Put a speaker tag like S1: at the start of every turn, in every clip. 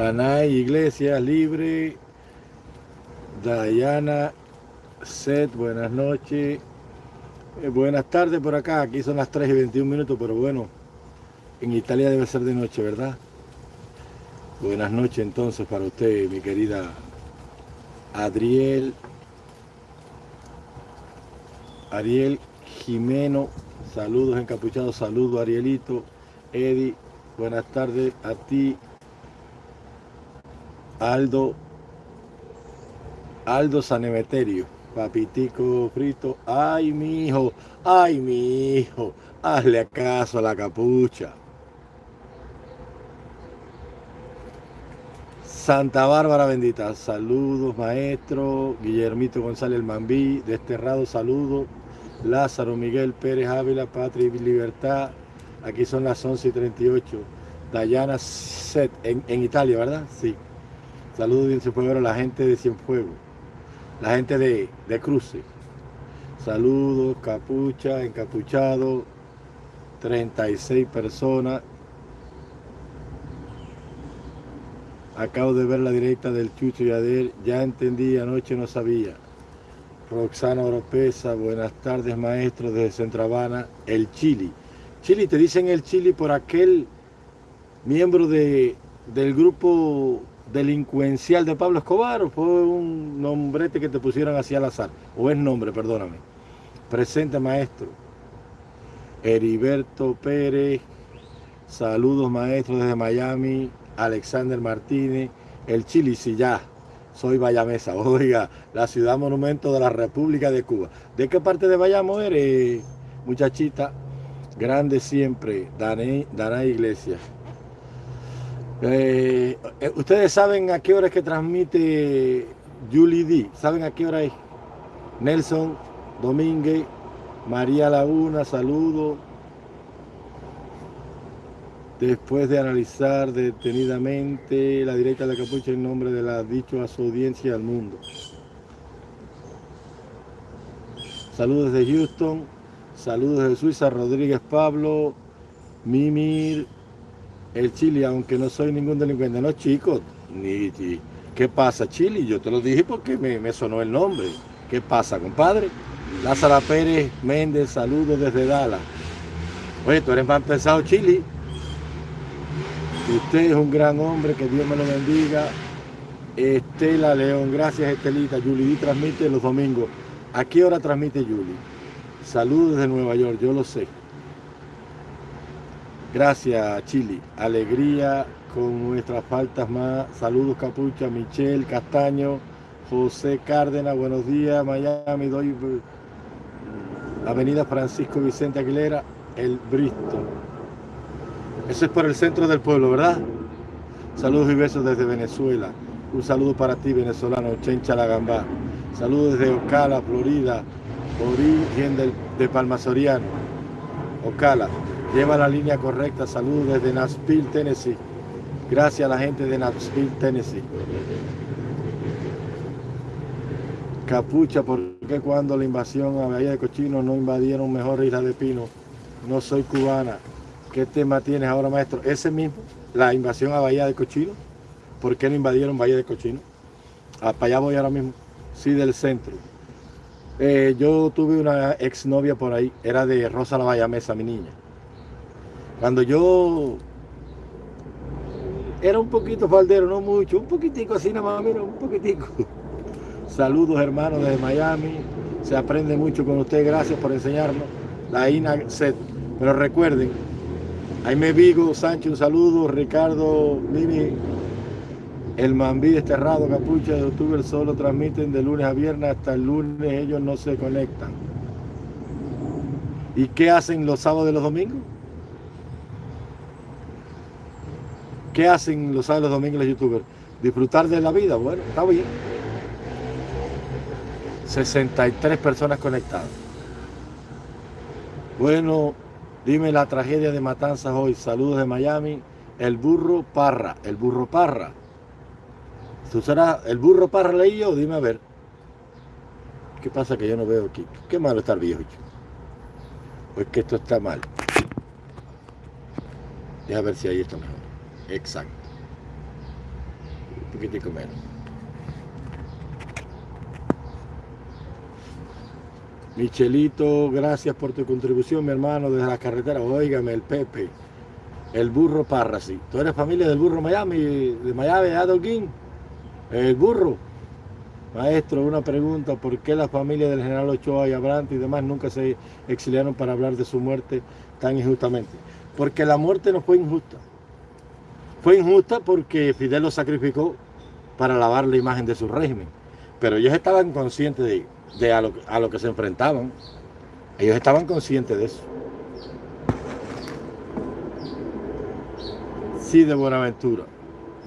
S1: Danay Iglesias Libre, Dayana Set, buenas noches. Eh, buenas tardes por acá, aquí son las 3 y 21 minutos, pero bueno, en Italia debe ser de noche, ¿verdad? Buenas noches entonces para usted, mi querida Adriel, Ariel Jimeno, saludos encapuchados, saludos Arielito, Eddie, buenas tardes a ti, Aldo, Aldo Sanemeterio, papitico frito, ay mi hijo, ay mi hijo, hazle acaso a la capucha. Santa Bárbara bendita, saludos maestro, Guillermito González Mambí, desterrado saludos, Lázaro Miguel Pérez Ávila, Patria y Libertad, aquí son las 11 y 38, Dayana Set, en, en Italia, ¿verdad? Sí. Saludos bien Cienfuegos a la gente de Cienfuegos, la gente de, de Cruce. Saludos, capucha, encapuchado, 36 personas. Acabo de ver la directa del Chucho y Adel, ya entendí, anoche no sabía. Roxana Oropesa, buenas tardes maestro desde Centravana, el Chili. Chili, te dicen el Chili por aquel miembro de, del grupo delincuencial de Pablo Escobar o fue un nombrete que te pusieron así al azar? O es nombre, perdóname. Presente maestro. Heriberto Pérez, saludos maestro desde Miami, Alexander Martínez, el Chili, si ya, soy Bayamesa, oiga, la ciudad monumento de la República de Cuba. ¿De qué parte de Bayamo eres, muchachita? Grande siempre, Dana Iglesias. Eh, eh, Ustedes saben a qué hora es que transmite Julie D. ¿Saben a qué hora es? Nelson Domínguez, María Laguna, saludo. Después de analizar detenidamente la directa de la capucha en nombre de la dicho audiencia al mundo. Saludos desde Houston, saludos desde Suiza, Rodríguez Pablo, Mimir, el Chile, aunque no soy ningún delincuente, no chicos, ni, ¿qué pasa Chile? Yo te lo dije porque me, me sonó el nombre. ¿Qué pasa, compadre? Lázara Pérez Méndez, saludos desde Dallas. Oye, tú eres más pesado, Chile. Usted es un gran hombre, que Dios me lo bendiga. Estela León, gracias Estelita. Julie transmite los domingos. ¿A qué hora transmite Julie? Saludos desde Nueva York, yo lo sé. Gracias, Chile. Alegría con nuestras faltas más. Saludos, Capucha, Michelle, Castaño, José Cárdenas, buenos días, Miami, doy Avenida Francisco Vicente Aguilera, el Bristol. Eso es por el centro del pueblo, ¿verdad? Saludos y besos desde Venezuela. Un saludo para ti, venezolano, Chencha La Gambá. Saludos desde Ocala, Florida, origen del, de Palma Soriano. Ocala, lleva la línea correcta. Saludos desde Nashville, Tennessee. Gracias a la gente de Nashville, Tennessee. Capucha, ¿por qué cuando la invasión a Bahía de Cochino no invadieron mejor Isla de Pino? No soy cubana. ¿Qué tema tienes ahora, maestro? Ese mismo, la invasión a Bahía de Cochino. ¿Por qué no invadieron Bahía de Cochino? Ah, para allá voy ahora mismo. Sí, del centro. Eh, yo tuve una exnovia por ahí, era de Rosa la Bayamesa, mi niña. Cuando yo era un poquito faldero, no mucho, un poquitico así nada más, mira, un poquitico. Saludos hermanos desde Miami, se aprende mucho con usted, gracias por enseñarnos. La INA set. Pero recuerden, Jaime Vigo, Sánchez, un saludo, Ricardo, Mimi, el Mambí desterrado, Capucha de Youtuber solo transmiten de lunes a viernes, hasta el lunes ellos no se conectan. ¿Y qué hacen los sábados y los domingos? ¿Qué hacen los sábados domingos los youtubers? Disfrutar de la vida, bueno, está bien. 63 personas conectadas. Bueno, dime la tragedia de Matanzas hoy. Saludos de Miami. El burro Parra. El burro Parra. ¿Tú serás el burro Parra leí yo? Dime a ver. ¿Qué pasa que yo no veo aquí? Qué malo está el viejo. Pues que esto está mal. Deja ver si ahí está mejor. Exacto. poquitico menos. Michelito, gracias por tu contribución, mi hermano, desde la carretera. Óigame, el Pepe, el burro Parrasi. ¿Tú eres familia del burro Miami, de Miami, de El burro. Maestro, una pregunta, ¿por qué la familia del general Ochoa y Abrantes y demás nunca se exiliaron para hablar de su muerte tan injustamente? Porque la muerte no fue injusta. Fue injusta porque Fidel lo sacrificó para lavar la imagen de su régimen. Pero ellos estaban conscientes de, a, lo, a lo que se enfrentaban. Ellos estaban conscientes de eso. Sí, de Buenaventura.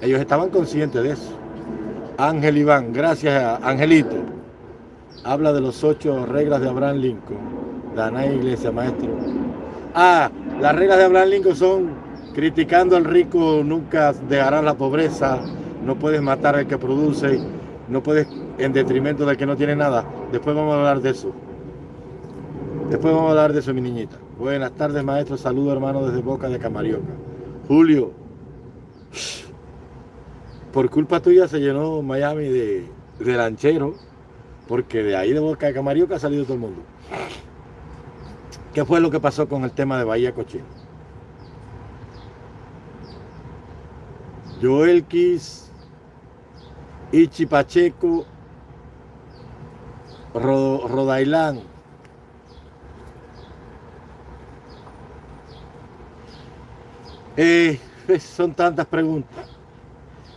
S1: Ellos estaban conscientes de eso. Ángel Iván, gracias Angelito. Habla de los ocho reglas de Abraham Lincoln. Dana Iglesia, maestro. Ah, las reglas de Abraham Lincoln son criticando al rico nunca dejará la pobreza, no puedes matar al que produce, no puedes en detrimento del que no tiene nada. Después vamos a hablar de eso. Después vamos a hablar de eso, mi niñita. Buenas tardes, maestro. Saludo, hermano, desde Boca de Camarioca. Julio, por culpa tuya se llenó Miami de, de lanchero, porque de ahí de Boca de Camarioca ha salido todo el mundo. ¿Qué fue lo que pasó con el tema de Bahía Cochino? Joel Kiss, Ichi Pacheco, Rodailán. Eh, son tantas preguntas.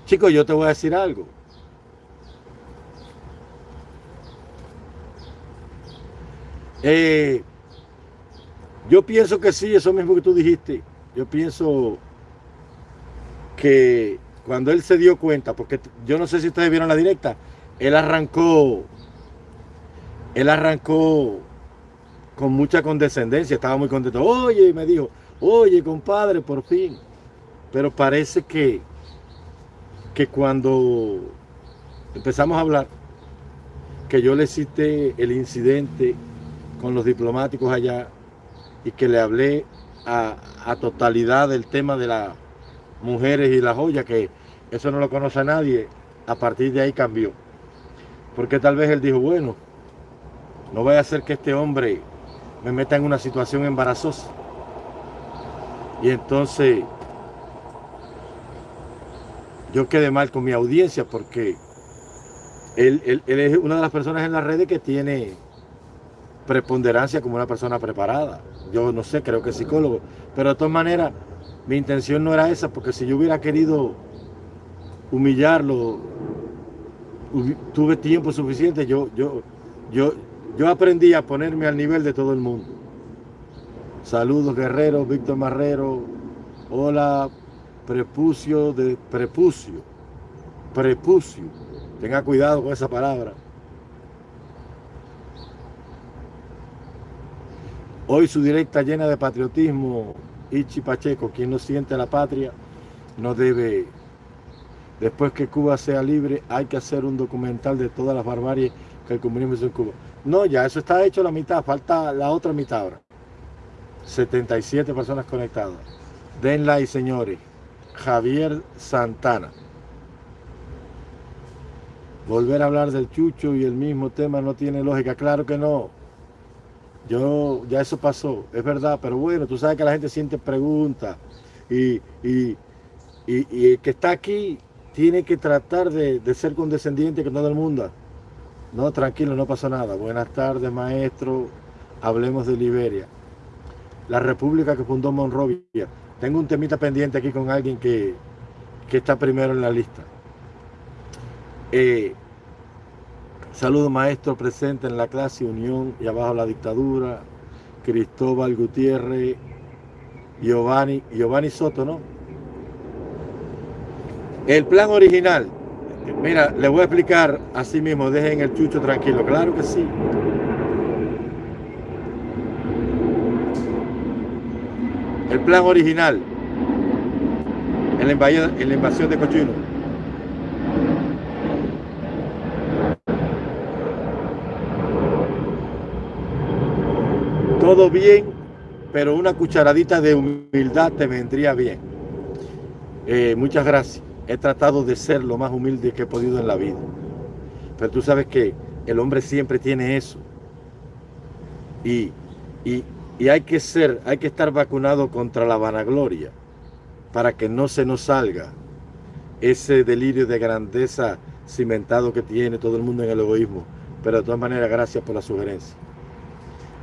S1: Chicos, yo te voy a decir algo. Eh, yo pienso que sí, eso mismo que tú dijiste. Yo pienso que cuando él se dio cuenta, porque yo no sé si ustedes vieron la directa, él arrancó, él arrancó con mucha condescendencia, estaba muy contento. Oye, me dijo, oye, compadre, por fin. Pero parece que que cuando empezamos a hablar, que yo le cité el incidente con los diplomáticos allá y que le hablé a, totalidad del tema de las mujeres y las joyas, que eso no lo conoce a nadie, a partir de ahí cambió. Porque tal vez él dijo, bueno, no voy a hacer que este hombre me meta en una situación embarazosa. Y entonces yo quedé mal con mi audiencia porque él, es una de las personas en las redes que tiene preponderancia como una persona preparada. Yo no sé, creo que es psicólogo. Pero de todas maneras, mi intención no era esa, porque si yo hubiera querido humillarlo, tuve tiempo suficiente, yo, yo, yo, yo aprendí a ponerme al nivel de todo el mundo. Saludos, Guerrero, Víctor Marrero. Hola, prepucio de prepucio, prepucio. Tenga cuidado con esa palabra. Hoy su directa llena de patriotismo, Ichi Pacheco, quien no siente la patria, no debe, después que Cuba sea libre, hay que hacer un documental de todas las barbaries que el comunismo hizo en Cuba. No, ya eso está hecho la mitad, falta la otra mitad ahora. 77 personas conectadas. Denla y señores. Javier Santana. Volver a hablar del chucho y el mismo tema no tiene lógica. Claro que no. Yo, ya eso pasó, es verdad, pero bueno, tú sabes que la gente siente preguntas y, y, el que está aquí tiene que tratar de, de, ser condescendiente con todo el mundo. No, tranquilo, no pasa nada. Buenas tardes, maestro. Hablemos de Liberia. La república que fundó Monrovia. Tengo un temita pendiente aquí con alguien que, está primero en la lista. Eh, saludo maestro presente en la clase Unión y abajo la dictadura. Cristóbal Gutiérrez, Giovanni, Giovanni Soto, ¿no? El plan original, mira, le voy a explicar así mismo, dejen el chucho tranquilo, claro que sí. el plan original en la invasión de Cochino. Todo bien, pero una cucharadita de humildad te vendría bien. Eh, muchas gracias. he tratado de ser lo más humilde que he podido en la vida. Pero tú sabes que el hombre siempre tiene eso. Y, y, y hay que ser, hay que estar vacunado contra la vanagloria para que no se nos salga ese delirio de grandeza cimentado que tiene todo el mundo en el egoísmo. Pero de todas maneras, gracias por la sugerencia.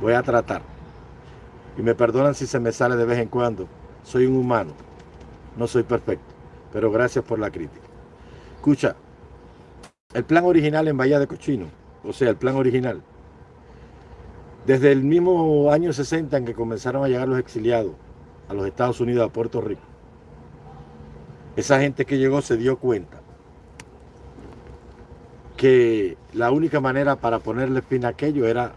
S1: Voy a tratar. Y me perdonan si se me sale de vez en cuando. Soy un humano. No soy perfecto. Pero gracias por la crítica. Escucha, el plan original en Bahía de Cochino, o sea, el plan original, desde el mismo año 60 en que comenzaron a llegar los exiliados a los Estados Unidos, a Puerto Rico, esa gente que llegó se dio cuenta que la única manera para ponerle fin a aquello era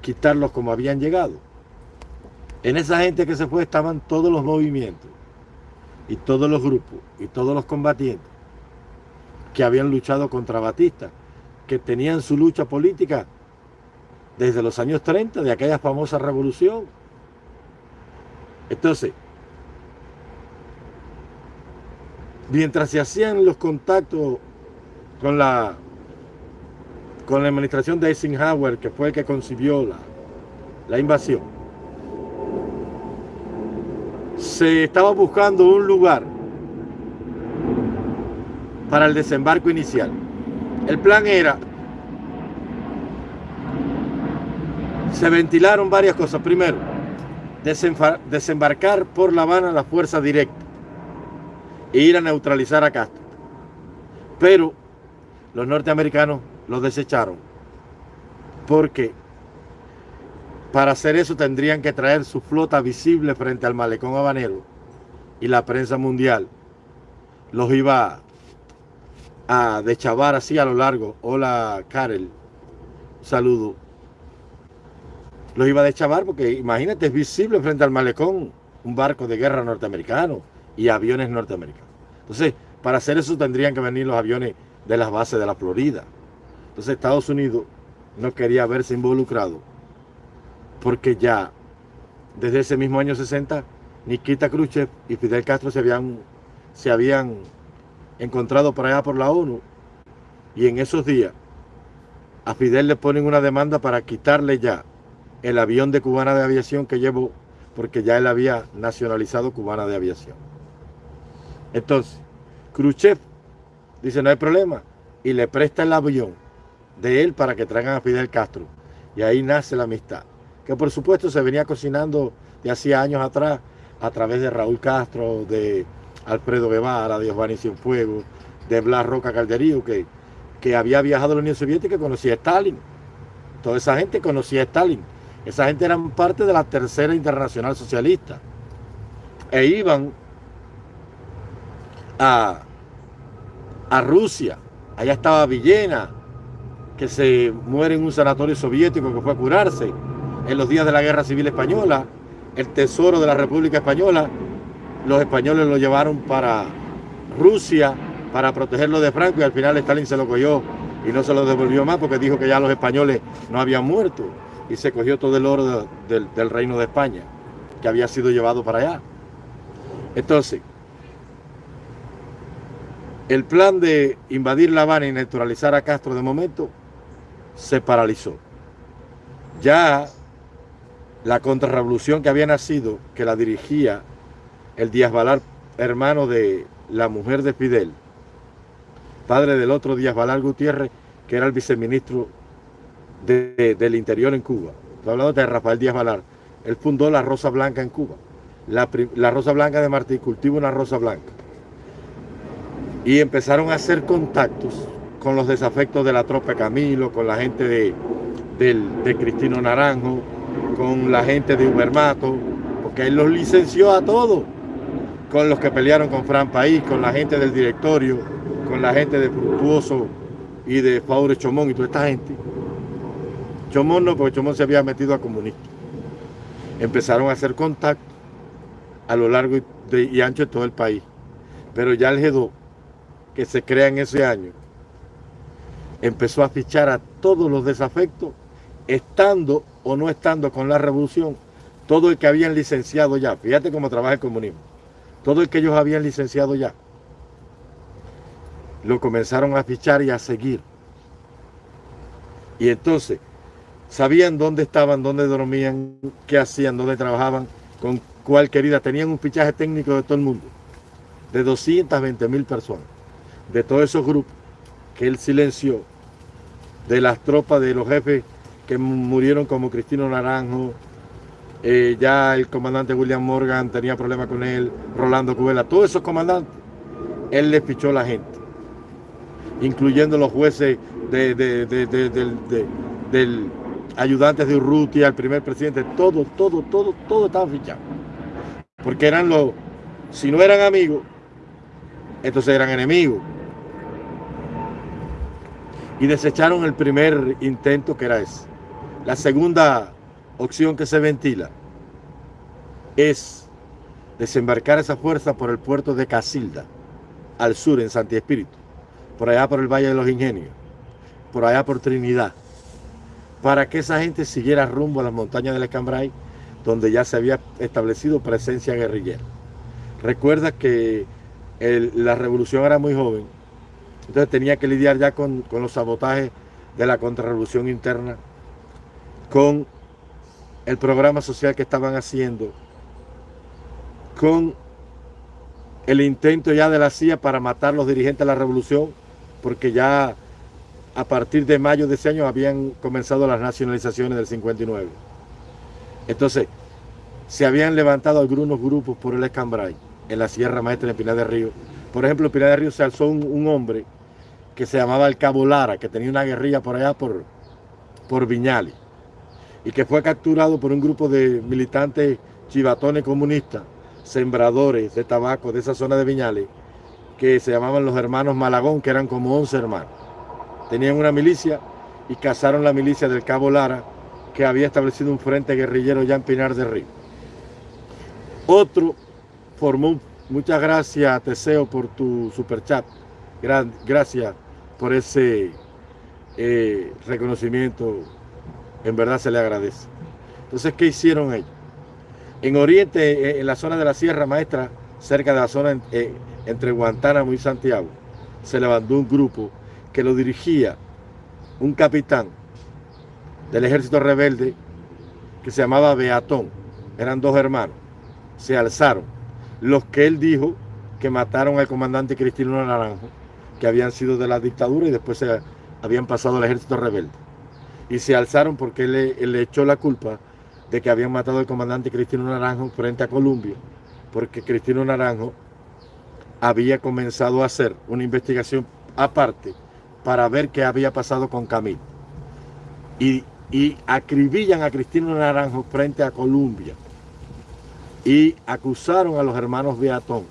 S1: quitarlos como habían llegado. En esa gente que se fue estaban todos los movimientos y todos los grupos y todos los combatientes que habían luchado contra Batista, que tenían su lucha política desde los años 30, de aquella famosa revolución. Entonces, mientras se hacían los contactos con la, con la administración de Eisenhower, que fue el que concibió la, la invasión, se estaba buscando un lugar para el desembarco inicial. El plan era, se ventilaron varias cosas. Primero, desembarcar por La Habana la fuerza directa e ir a neutralizar a Castro. Pero los norteamericanos los desecharon porque para hacer eso tendrían que traer su flota visible frente al malecón habanero y la prensa mundial los iba a dechavar así a lo largo. Hola, Karel. Saludo. Los iba a dechavar porque imagínate, es visible frente al malecón un barco de guerra norteamericano y aviones norteamericanos. Entonces, para hacer eso tendrían que venir los aviones de las bases de la Florida. Entonces, Estados Unidos no quería verse involucrado porque ya desde ese mismo año 60 Nikita Khrushchev y Fidel Castro se habían, se habían encontrado por allá por la ONU. Y en esos días a Fidel le ponen una demanda para quitarle ya el avión de Cubana de Aviación que llevó porque ya él había nacionalizado Cubana de Aviación. Entonces, Khrushchev dice no hay problema y le presta el avión de él para que traigan a Fidel Castro. Y ahí nace la amistad que por supuesto se venía cocinando de hacía años atrás a través de Raúl Castro, de Alfredo Guevara, de Giovanni Cienfuegos, de Blas Roca Calderío, que, que había viajado a la Unión Soviética y conocía a Stalin. Toda esa gente conocía a Stalin. Esa gente eran parte de la tercera internacional socialista. E iban a, a Rusia. Allá estaba Villena, que se muere en un sanatorio soviético que fue a curarse en los días de la Guerra Civil Española, el tesoro de la República Española, los españoles lo llevaron para Rusia para protegerlo de Franco y al final Stalin se lo cogió y no se lo devolvió más porque dijo que ya los españoles no habían muerto y se cogió todo el oro del, reino de España que había sido llevado para allá. Entonces, el plan de invadir La Habana y neutralizar a Castro de momento se paralizó. Ya la contrarrevolución que había nacido, que la dirigía el Díaz Valar, hermano de la mujer de Fidel, padre del otro Díaz Valar Gutiérrez, que era el viceministro del Interior en Cuba. Estoy hablando de Rafael Díaz Valar. Él fundó la Rosa Blanca en Cuba. La, la Rosa Blanca de Martí cultiva una Rosa Blanca. Y empezaron a hacer contactos con los desafectos de la tropa Camilo, con la gente de, de Cristino Naranjo, con la gente de Ubermato, porque él los licenció a todos, con los que pelearon con Fran País, con la gente del directorio, con la gente de Fructuoso y de Faure Chomón y toda esta gente. Chomón no, porque Chomón se había metido a comunista. Empezaron a hacer contacto a lo largo y ancho de todo el país. Pero ya el G2, que se crea en ese año, empezó a fichar a todos los desafectos estando o no estando con la revolución, todo el que habían licenciado ya, fíjate cómo trabaja el comunismo, todo el que ellos habían licenciado ya, lo comenzaron a fichar y a seguir. Y entonces sabían dónde estaban, dónde dormían, qué hacían, dónde trabajaban, con cuál querida. Tenían un fichaje técnico de todo el mundo, de 220 mil personas, de todos esos grupos que él silenció, de las tropas de los jefes que murieron como Cristino Naranjo, eh, ya el comandante William Morgan tenía problemas con él, Rolando Cubela, todos esos comandantes, él le fichó a la gente, incluyendo los jueces de, del ayudante de Urrutia, el primer presidente, todo, todo, todo, todo estaba fichado. Porque eran los, si no eran amigos, entonces eran enemigos. Y desecharon el primer intento que era ese. La segunda opción que se ventila es desembarcar esa fuerza por el puerto de Casilda, al sur en Santi Espíritu, por allá por el Valle de los Ingenios, por allá por Trinidad, para que esa gente siguiera rumbo a las montañas del Escambray, donde ya se había establecido presencia guerrillera. Recuerda que la revolución era muy joven, entonces tenía que lidiar ya con, con los sabotajes de la contrarrevolución interna, con el programa social que estaban haciendo, con el intento ya de la CIA para matar los dirigentes de la revolución, porque ya a partir de mayo de ese año habían comenzado las nacionalizaciones del 59. Entonces, se habían levantado algunos grupos por el Escambray, en la Sierra Maestra de Pinar de Río. Por ejemplo, en Pinar de Río se alzó un, hombre que se llamaba el Cabo Lara, que tenía una guerrilla por allá por, por Viñali, y que fue capturado por un grupo de militantes chivatones comunistas, sembradores de tabaco de esa zona de Viñales, que se llamaban los hermanos Malagón, que eran como 11 hermanos tenían una milicia y cazaron la milicia del Cabo Lara, que había establecido un frente guerrillero ya en Pinar de Río. Otro formó, muchas gracias Teseo por tu superchat, gracias por ese eh, reconocimiento, en verdad se le agradece. Entonces, ¿qué hicieron ellos? En Oriente, eh, en la zona de la Sierra Maestra, cerca de la zona eh, entre Guantánamo y Santiago, se levantó un grupo que lo dirigía un capitán del ejército rebelde que se llamaba Beatón. Eran dos hermanos. Se alzaron. Los que él dijo que mataron al comandante Cristino Naranjo, que habían sido de la dictadura y después se habían pasado al ejército rebelde. Y se alzaron porque él, le echó la culpa de que habían matado al comandante Cristino Naranjo frente a Colombia, porque Cristino Naranjo había comenzado a hacer una investigación aparte para ver qué había pasado con Camilo. Y, acribillan a Cristino Naranjo frente a Colombia. Y acusaron a los hermanos Beatón.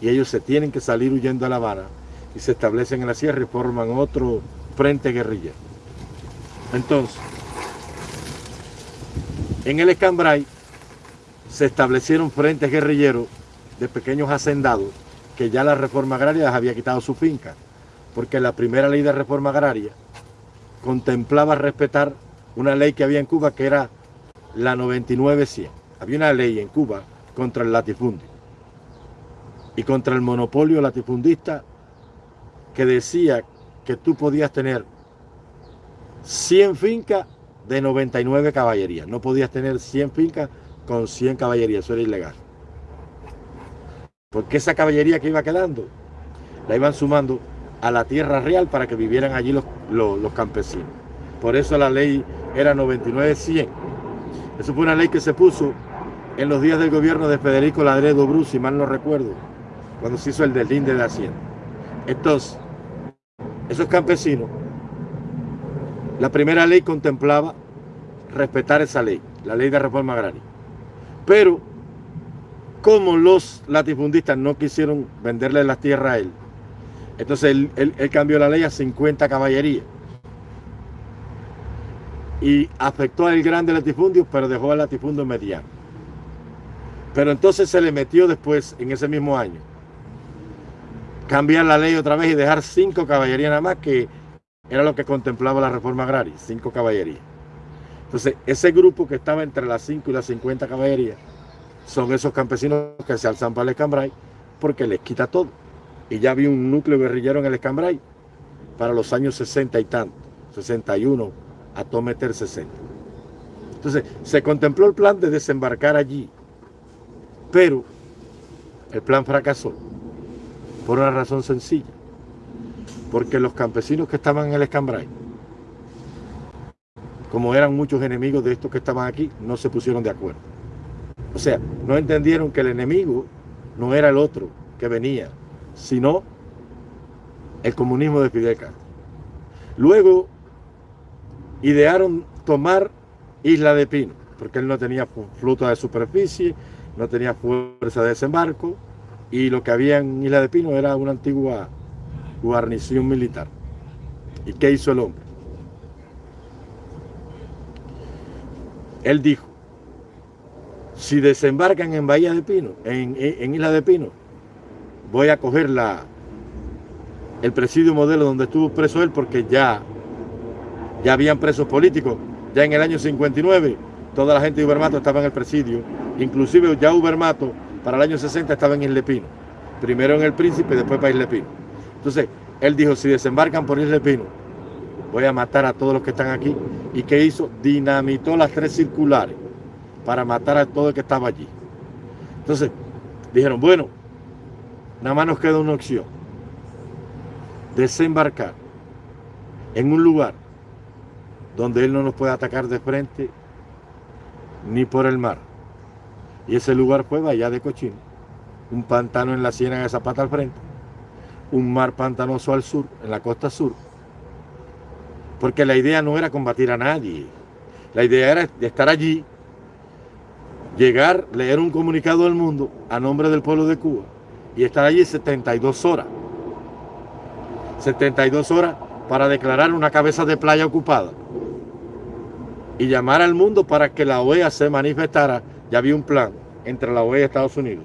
S1: Y ellos se tienen que salir huyendo a La Habana y se establecen en la sierra y forman otro frente guerrillero. Entonces, en el Escambray se establecieron frentes guerrilleros de pequeños hacendados que ya la reforma agraria les había quitado su finca porque la primera ley de reforma agraria contemplaba respetar una ley que había en Cuba que era la 99-100. Había una ley en Cuba contra el latifundio y contra el monopolio latifundista que decía que tú podías tener 100 fincas de 99 caballerías. No podías tener 100 fincas con 100 caballerías, eso era ilegal. Porque esa caballería que iba quedando, la iban sumando a la tierra real para que vivieran allí los, los, campesinos. Por eso la ley era 99-100. Eso fue una ley que se puso en los días del gobierno de Federico Ladredo Bruce, si mal no recuerdo, cuando se hizo el deslinde de Hacienda. Entonces, esos campesinos, la primera ley contemplaba respetar esa ley, la ley de reforma agraria. Pero, como los latifundistas no quisieron venderle las tierras a él, entonces él, cambió la ley a 50 caballerías. Y afectó al grande latifundio, pero dejó al latifundio mediano. Pero entonces se le metió después, en ese mismo año, cambiar la ley otra vez y dejar cinco caballerías nada más, que era lo que contemplaba la reforma agraria, cinco caballerías. Entonces, ese grupo que estaba entre las 5 y las 50 caballerías son esos campesinos que se alzan para el escambray porque les quita todo y ya había un núcleo guerrillero en el Escambray para los años 60 y tanto, 61 a todo meter 60. Entonces, se contempló el plan de desembarcar allí, pero el plan fracasó por una razón sencilla, porque los campesinos que estaban en el Escambray, como eran muchos enemigos de estos que estaban aquí, no se pusieron de acuerdo. O sea, no entendieron que el enemigo no era el otro que venía, sino el comunismo de Fidel Castro. Luego idearon tomar Isla de Pino, porque él no tenía flota de superficie, no tenía fuerza de desembarco, y lo que había en Isla de Pino era una antigua guarnición militar. ¿Y qué hizo el hombre? Él dijo, si desembarcan en Bahía de Pino, en, Isla de Pino, voy a coger la, el presidio modelo donde estuvo preso él porque ya, ya habían presos políticos. Ya en el año 59 toda la gente de Ubermato estaba en el presidio. Inclusive ya Ubermato para el año 60 estaba en Isla Pino. Primero en el Príncipe después para Isla Pino. Entonces, él dijo, si desembarcan por Isla Pino, voy a matar a todos los que están aquí. ¿Y qué hizo? Dinamitó las tres circulares para matar a todo el que estaba allí. Entonces, dijeron, bueno, nada más nos queda una opción. Desembarcar en un lugar donde él no nos puede atacar de frente ni por el mar. Y ese lugar fue Bahía de Cochino, un pantano en la Ciénaga de Zapata al frente, un mar pantanoso al sur, en la costa sur. Porque la idea no era combatir a nadie, la idea era estar allí llegar, leer un comunicado del mundo a nombre del pueblo de Cuba y estar allí 72 horas. 72 horas para declarar una cabeza de playa ocupada y llamar al mundo para que la OEA se manifestara. Ya había un plan entre la OEA y Estados Unidos,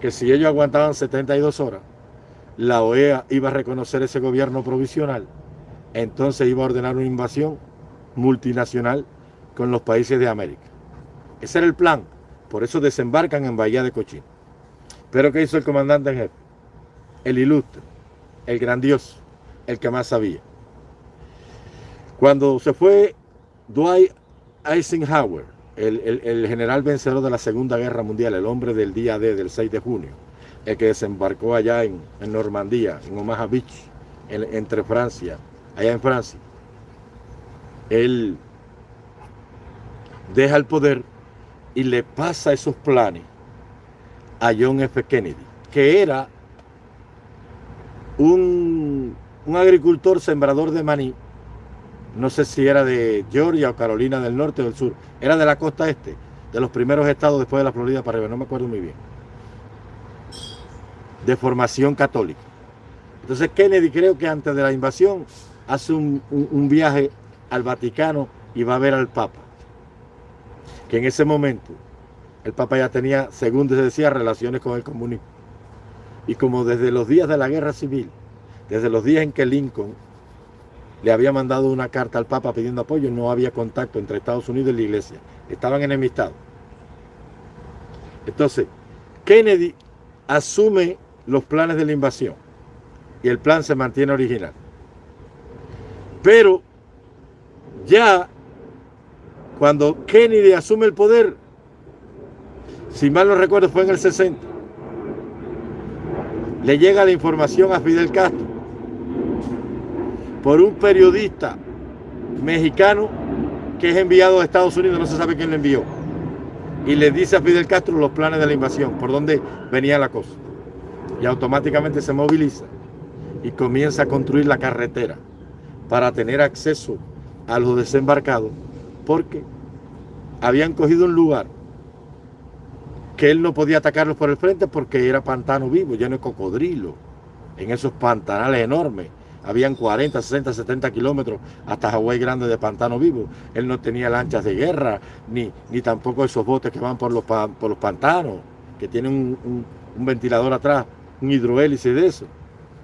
S1: que si ellos aguantaban 72 horas, la OEA iba a reconocer ese gobierno provisional, entonces iba a ordenar una invasión multinacional con los países de América. Ese era el plan. Por eso desembarcan en Bahía de Cochín. Pero ¿qué hizo el comandante en jefe? El ilustre, el grandioso, el que más sabía. Cuando se fue Dwight Eisenhower, el, general vencedor de la Segunda Guerra Mundial, el hombre del día D, del 6 de junio, el que desembarcó allá en, Normandía, en Omaha Beach, entre Francia, allá en Francia, él deja el poder y le pasa esos planes a John F. Kennedy, que era un, agricultor sembrador de maní, no sé si era de Georgia o Carolina del Norte o del Sur, era de la costa este, de los primeros estados después de la Florida para arriba, no me acuerdo muy bien, de formación católica. Entonces Kennedy creo que antes de la invasión hace un viaje al Vaticano y va a ver al Papa que en ese momento el Papa ya tenía, según se decía, relaciones con el comunismo. Y como desde los días de la guerra civil, desde los días en que Lincoln le había mandado una carta al Papa pidiendo apoyo, no había contacto entre Estados Unidos y la iglesia. Estaban enemistados. Entonces, Kennedy asume los planes de la invasión y el plan se mantiene original. Pero ya cuando Kennedy asume el poder, si mal no recuerdo fue en el 60, le llega la información a Fidel Castro por un periodista mexicano que es enviado a Estados Unidos, no se sabe quién le envió, y le dice a Fidel Castro los planes de la invasión, por dónde venía la cosa. Y automáticamente se moviliza y comienza a construir la carretera para tener acceso a los desembarcados porque habían cogido un lugar que él no podía atacarlos por el frente porque era pantano vivo, lleno de cocodrilo, en esos pantanales enormes. Habían 40, 60, 70 kilómetros hasta Hawái Grande de pantano vivo. Él no tenía lanchas de guerra, ni, ni tampoco esos botes que van por los, por los pantanos, que tienen un, un ventilador atrás, un hidrohélice de eso.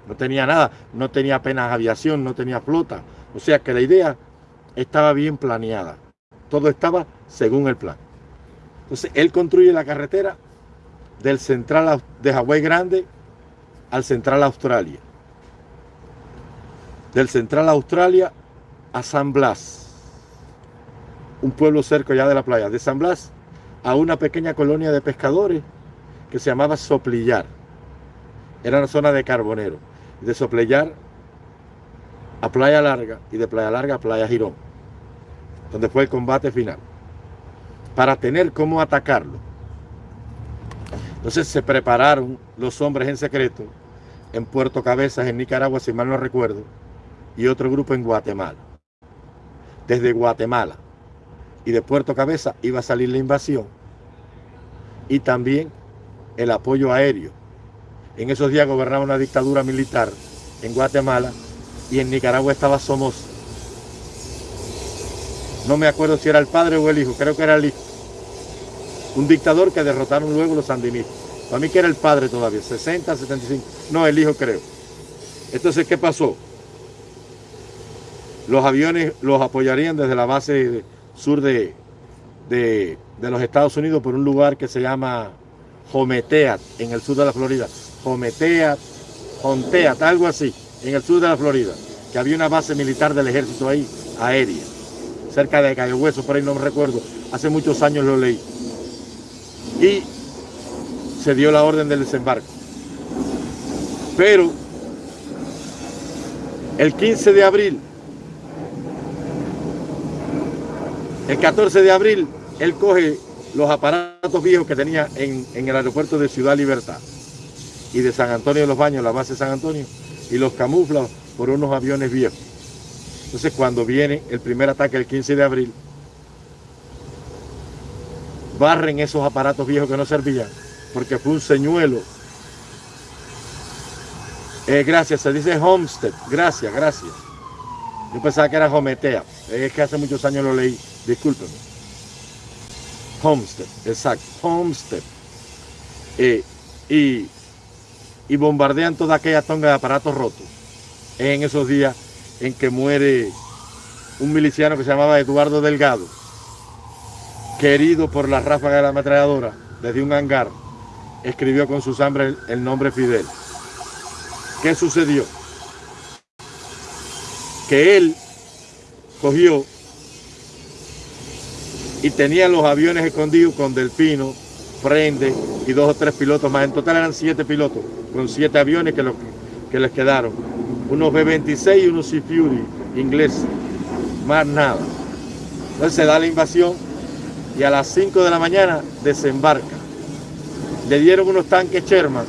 S1: No tenía nada, no tenía apenas aviación, no tenía flota. O sea que la idea estaba bien planeada. Todo estaba según el plan. Entonces, él construye la carretera del central de Hawái Grande al Central Australia. Del Central Australia a San Blas, un pueblo cerca ya de la playa. De San Blas a una pequeña colonia de pescadores que se llamaba Soplillar. Era una zona de carbonero. De Soplillar a Playa Larga y de Playa Larga a Playa Girón, donde fue el combate final, para tener cómo atacarlo. Entonces se prepararon los hombres en secreto en Puerto Cabezas, en Nicaragua, si mal no recuerdo, y otro grupo en Guatemala. Desde Guatemala y de Puerto Cabeza iba a salir la invasión y también el apoyo aéreo. En esos días gobernaba una dictadura militar en Guatemala y en Nicaragua estaba Somoza. No me acuerdo si era el padre o el hijo, creo que era el hijo. Un dictador que derrotaron luego los sandinistas. Para mí que era el padre todavía, 60, 75. No, el hijo creo. Entonces, ¿qué pasó? Los aviones los apoyarían desde la base sur de, de, los Estados Unidos por un lugar que se llama Hometeat, en el sur de la Florida. Hometeat, Honteat, algo así en el sur de la Florida, que había una base militar del ejército ahí, aérea, cerca de Cayo Hueso, por ahí no me recuerdo, hace muchos años lo leí. Y se dio la orden del desembarco. Pero el 15 de abril, el 14 de abril, él coge los aparatos viejos que tenía en, en el aeropuerto de Ciudad Libertad y de San Antonio de los Baños, la base de San Antonio, y los camufla por unos aviones viejos. Entonces cuando viene el primer ataque el 15 de abril, barren esos aparatos viejos que no servían, porque fue un señuelo. Eh, gracias, se dice Homestead, gracias, gracias. Yo pensaba que era Hometea, es que hace muchos años lo leí, discúlpenme. Homestead, exacto, Homestead. Eh, y y bombardean toda aquella tonga de aparatos rotos. en esos días en que muere un miliciano que se llamaba Eduardo Delgado, querido por la ráfaga de la ametralladora desde un hangar, escribió con su sangre el nombre Fidel. ¿Qué sucedió? Que él cogió y tenía los aviones escondidos con Delfino, Prende y dos o tres pilotos más. En total eran siete pilotos con siete aviones que, que les quedaron. Unos B-26 y unos Sea Fury ingleses. Más nada. Entonces se da la invasión y a las 5 de la mañana desembarca. Le dieron unos tanques Sherman,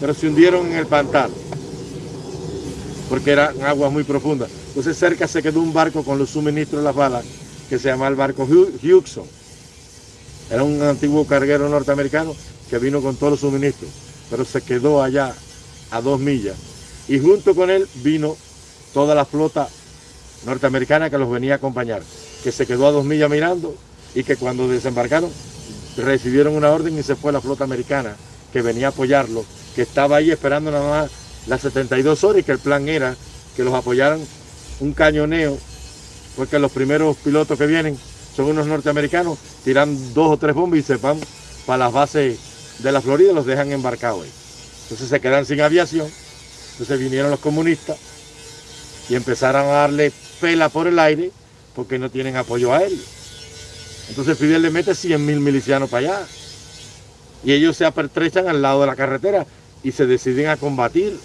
S1: pero se hundieron en el pantano. Porque eran aguas muy profundas. Entonces cerca se quedó un barco con los suministros de las balas que se llama el barco Hugson. Era un antiguo carguero norteamericano que vino con todos los suministros pero se quedó allá a dos millas. Y junto con él vino toda la flota norteamericana que los venía a acompañar, que se quedó a dos millas mirando y que cuando desembarcaron recibieron una orden y se fue la flota americana que venía a apoyarlo, que estaba ahí esperando nada más las 72 horas y que el plan era que los apoyaran un cañoneo, porque los primeros pilotos que vienen son unos norteamericanos, tiran dos o tres bombas y se van para las bases de la Florida los dejan embarcados ahí. Entonces se quedan sin aviación. Entonces vinieron los comunistas y empezaron a darle pela por el aire porque no tienen apoyo aéreo. Entonces Fidel le mete 100 mil milicianos para allá. Y ellos se apertrechan al lado de la carretera y se deciden a combatir.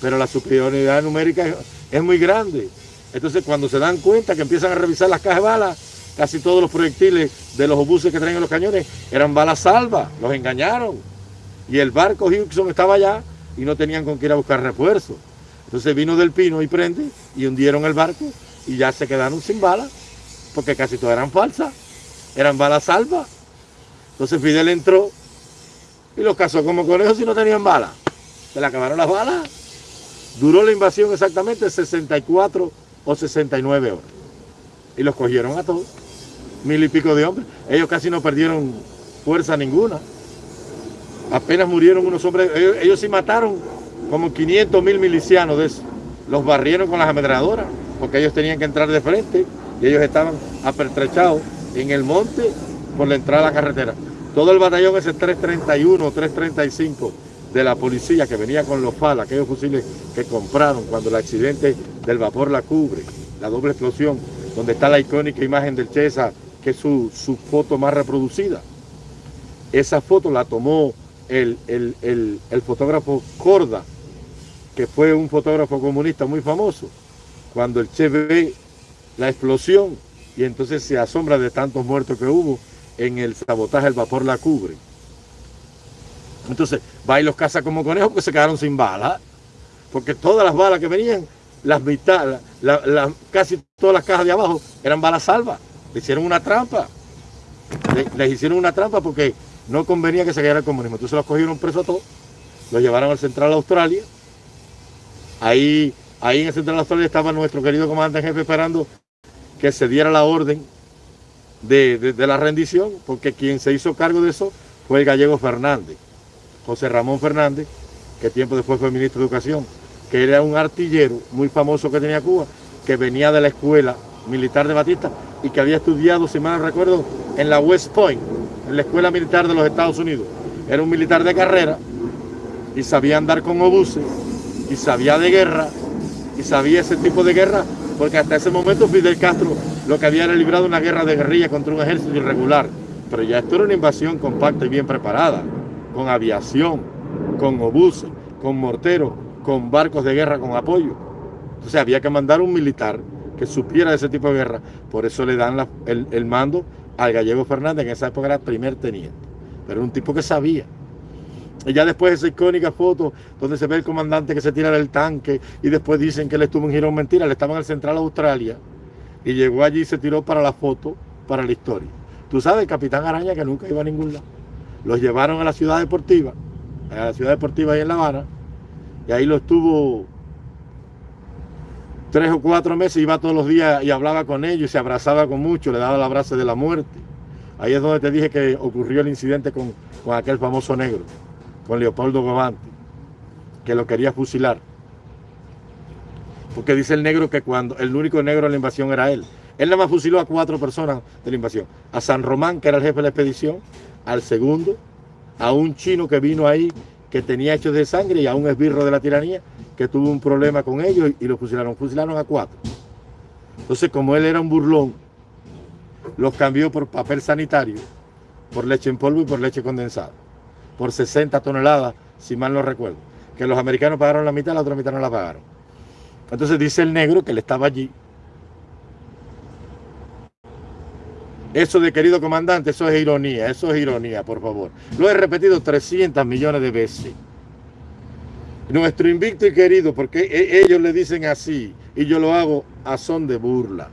S1: Pero la superioridad numérica es, muy grande. Entonces cuando se dan cuenta que empiezan a revisar las cajas de balas, casi todos los proyectiles de los obuses que traen los cañones eran balas salvas, los engañaron. Y el barco Houston estaba allá y no tenían con qué ir a buscar refuerzo. Entonces vino del Pino y prende y hundieron el barco y ya se quedaron sin balas, porque casi todas eran falsas, eran balas salvas. Entonces Fidel entró y los cazó como conejos y no tenían balas. Se le acabaron las balas. Duró la invasión exactamente 64 o 69 horas. Y los cogieron a todos mil y pico de hombres. Ellos casi no perdieron fuerza ninguna. Apenas murieron unos hombres. Ellos, sí mataron como 500 mil milicianos de eso. Los barrieron con las ametralladoras porque ellos tenían que entrar de frente y ellos estaban apertrechados en el monte por la entrada a la carretera. Todo el batallón ese 331, 335 de la policía que venía con los FAL, aquellos fusiles que compraron cuando el accidente del vapor la cubre, la doble explosión, donde está la icónica imagen del Chesa, es su, foto más reproducida. Esa foto la tomó el, el fotógrafo Corda, que fue un fotógrafo comunista muy famoso, cuando el Che ve la explosión y entonces se asombra de tantos muertos que hubo en el sabotaje, el vapor la cubre. Entonces va y los caza como conejos porque se quedaron sin balas. Porque todas las balas que venían, las mitad, casi todas las cajas de abajo eran balas salvas. Le hicieron una trampa. les hicieron una trampa porque no convenía que se quedara el comunismo. Entonces los cogieron presos a todos, los llevaron al Central Australia. Ahí, ahí en el Central Australia estaba nuestro querido comandante jefe esperando que se diera la orden de, de la rendición, porque quien se hizo cargo de eso fue el gallego Fernández. José Ramón Fernández, que tiempo después fue ministro de Educación, que era un artillero muy famoso que tenía Cuba, que venía de la escuela militar de Batista y que había estudiado, si mal recuerdo, en la West Point, en la escuela militar de los Estados Unidos. Era un militar de carrera y sabía andar con obuses y sabía de guerra y sabía ese tipo de guerra porque hasta ese momento Fidel Castro lo que había era librado una guerra de guerrilla contra un ejército irregular. Pero ya esto era una invasión compacta y bien preparada con aviación, con obuses, con morteros, con barcos de guerra con apoyo. Entonces había que mandar un militar que supiera de ese tipo de guerra. Por eso le dan el, mando al gallego Fernández, en esa época era primer teniente. Pero era un tipo que sabía. Y ya después esa icónica foto donde se ve el comandante que se tira del tanque y después dicen que él estuvo en Girón. Mentira, le estaba en el Central Australia y llegó allí y se tiró para la foto, para la historia. Tú sabes, el Capitán Araña que nunca iba a ningún lado los llevaron a la ciudad deportiva, a la ciudad deportiva ahí en La Habana, y ahí lo estuvo tres o cuatro meses, iba todos los días y hablaba con ellos, y se abrazaba con mucho, le daba el abrazo de la muerte. Ahí es donde te dije que ocurrió el incidente con, con aquel famoso negro, con Leopoldo Gobante, que lo quería fusilar. Porque dice el negro que cuando el único negro en la invasión era él. Él nada más fusiló a cuatro personas de la invasión. A San Román, que era el jefe de la expedición, al segundo, a un chino que vino ahí que tenía hechos de sangre y a un esbirro de la tiranía que tuvo un problema con ellos y, lo fusilaron. Fusilaron a cuatro. Entonces, como él era un burlón, los cambió por papel sanitario, por leche en polvo y por leche condensada, por 60 toneladas, si mal no recuerdo. Que los americanos pagaron la mitad, la otra mitad no la pagaron. Entonces dice el negro que él estaba allí, Eso de querido comandante, eso es ironía, eso es ironía, por favor. Lo he repetido 300 millones de veces. Nuestro invicto y querido, porque e, ellos le dicen así y yo lo hago a son de burla.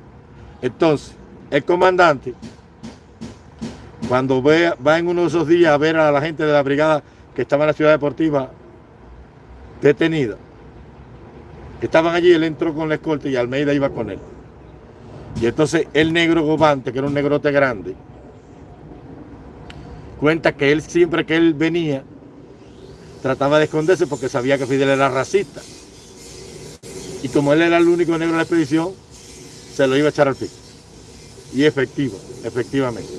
S1: Entonces, el comandante, cuando va en uno de esos días a ver a la gente de la brigada que estaba en la ciudad deportiva detenida, que estaban allí, él entró con la escolta y Almeida iba con él. Y entonces el negro Gobante, que era un negrote grande, cuenta que él siempre que él venía, trataba de esconderse porque sabía que Fidel era racista. Y como él era el único negro en la expedición, se lo iba a echar al pico. Y efectivo, efectivamente.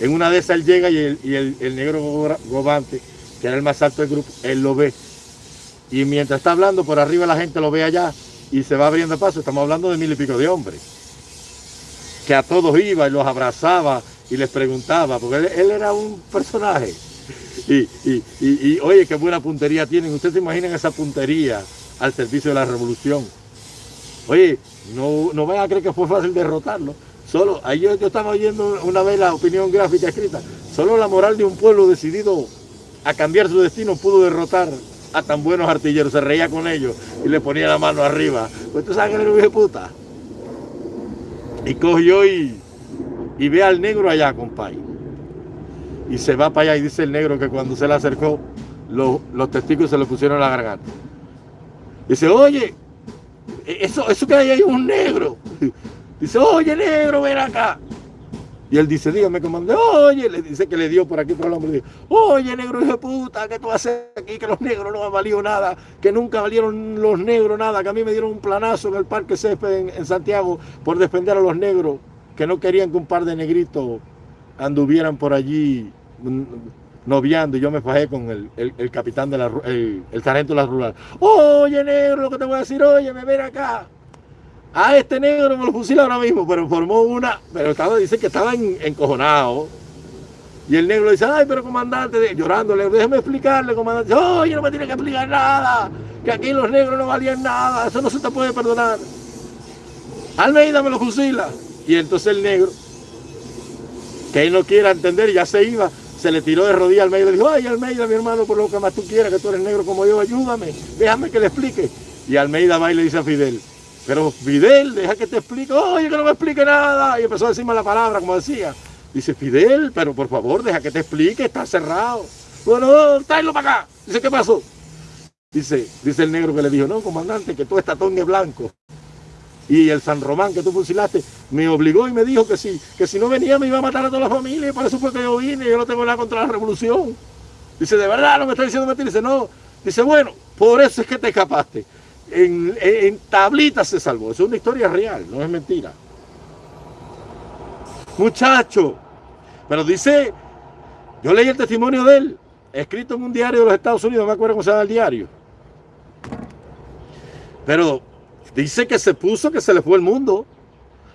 S1: En una de esas él llega y el, el negro Gobante, que era el más alto del grupo, él lo ve. Y mientras está hablando, por arriba la gente lo ve allá y se va abriendo paso. Estamos hablando de mil y pico de hombres que a todos iba y los abrazaba y les preguntaba, porque él, era un personaje. Y, oye, qué buena puntería tienen. Ustedes se imaginan esa puntería al servicio de la revolución. Oye, no, no vayan a creer que fue fácil derrotarlo. Solo, ahí yo, yo estaba oyendo una vez la opinión gráfica escrita. Solo la moral de un pueblo decidido a cambiar su destino pudo derrotar a tan buenos artilleros. Se reía con ellos y le ponía la mano arriba. Pues tú sabes que era un puta. Y cogió y, y ve al negro allá, compadre. Y se va para allá y dice el negro que cuando se le acercó, los, testigos se le pusieron la garganta. Dice, oye, eso, eso que hay ahí es un negro. Dice, oye, negro, ven acá. Y él dice, dígame, comandante, oye, le dice que le dio por aquí por el hombre. Dice, oye, negro hijo de puta, ¿qué tú haces aquí? Que los negros no han valido nada, que nunca valieron los negros nada, que a mí me dieron un planazo en el Parque Césped en, Santiago por defender a los negros, que no querían que un par de negritos anduvieran por allí mm, noviando y yo me fajé con el, capitán de la el, sargento de la rural. Oye, negro, lo que te voy a decir, oye, me ven acá. A este negro me lo fusila ahora mismo, pero formó una, pero estaba, dice que estaba encojonado. Y el negro dice, ay, pero comandante, llorándole, déjeme explicarle, comandante. Oye, no me tiene que explicar nada, que aquí los negros no valían nada, eso no se te puede perdonar. Almeida me lo fusila. Y entonces el negro, que él no quiera entender, ya se iba, se le tiró de rodillas al Almeida y dijo, ay Almeida, mi hermano, por lo que más tú quieras, que tú eres negro como yo, ayúdame, déjame que le explique. Y Almeida va y le dice a Fidel, pero Fidel, deja que te explique, oye, que no me explique nada. Y empezó a decirme la palabra, como decía. Dice, Fidel, pero por favor, deja que te explique, está cerrado. Bueno, tráelo para acá. Dice, ¿qué pasó? Dice, dice el negro que le dijo, no, comandante, que todo está es blanco. Y el San Román que tú fusilaste me obligó y me dijo que si, que si no venía me iba a matar a toda la familia y por eso fue que yo vine y yo no tengo nada contra la revolución. Dice, de verdad no me está diciendo mentira. Dice, no. Dice, bueno, por eso es que te escapaste. En, tablitas se salvó. Es una historia real, no es mentira. Muchacho. Pero dice, yo leí el testimonio de él, escrito en un diario de los Estados Unidos, no me acuerdo cómo se llama el diario. Pero Dice que se puso que se le fue el mundo.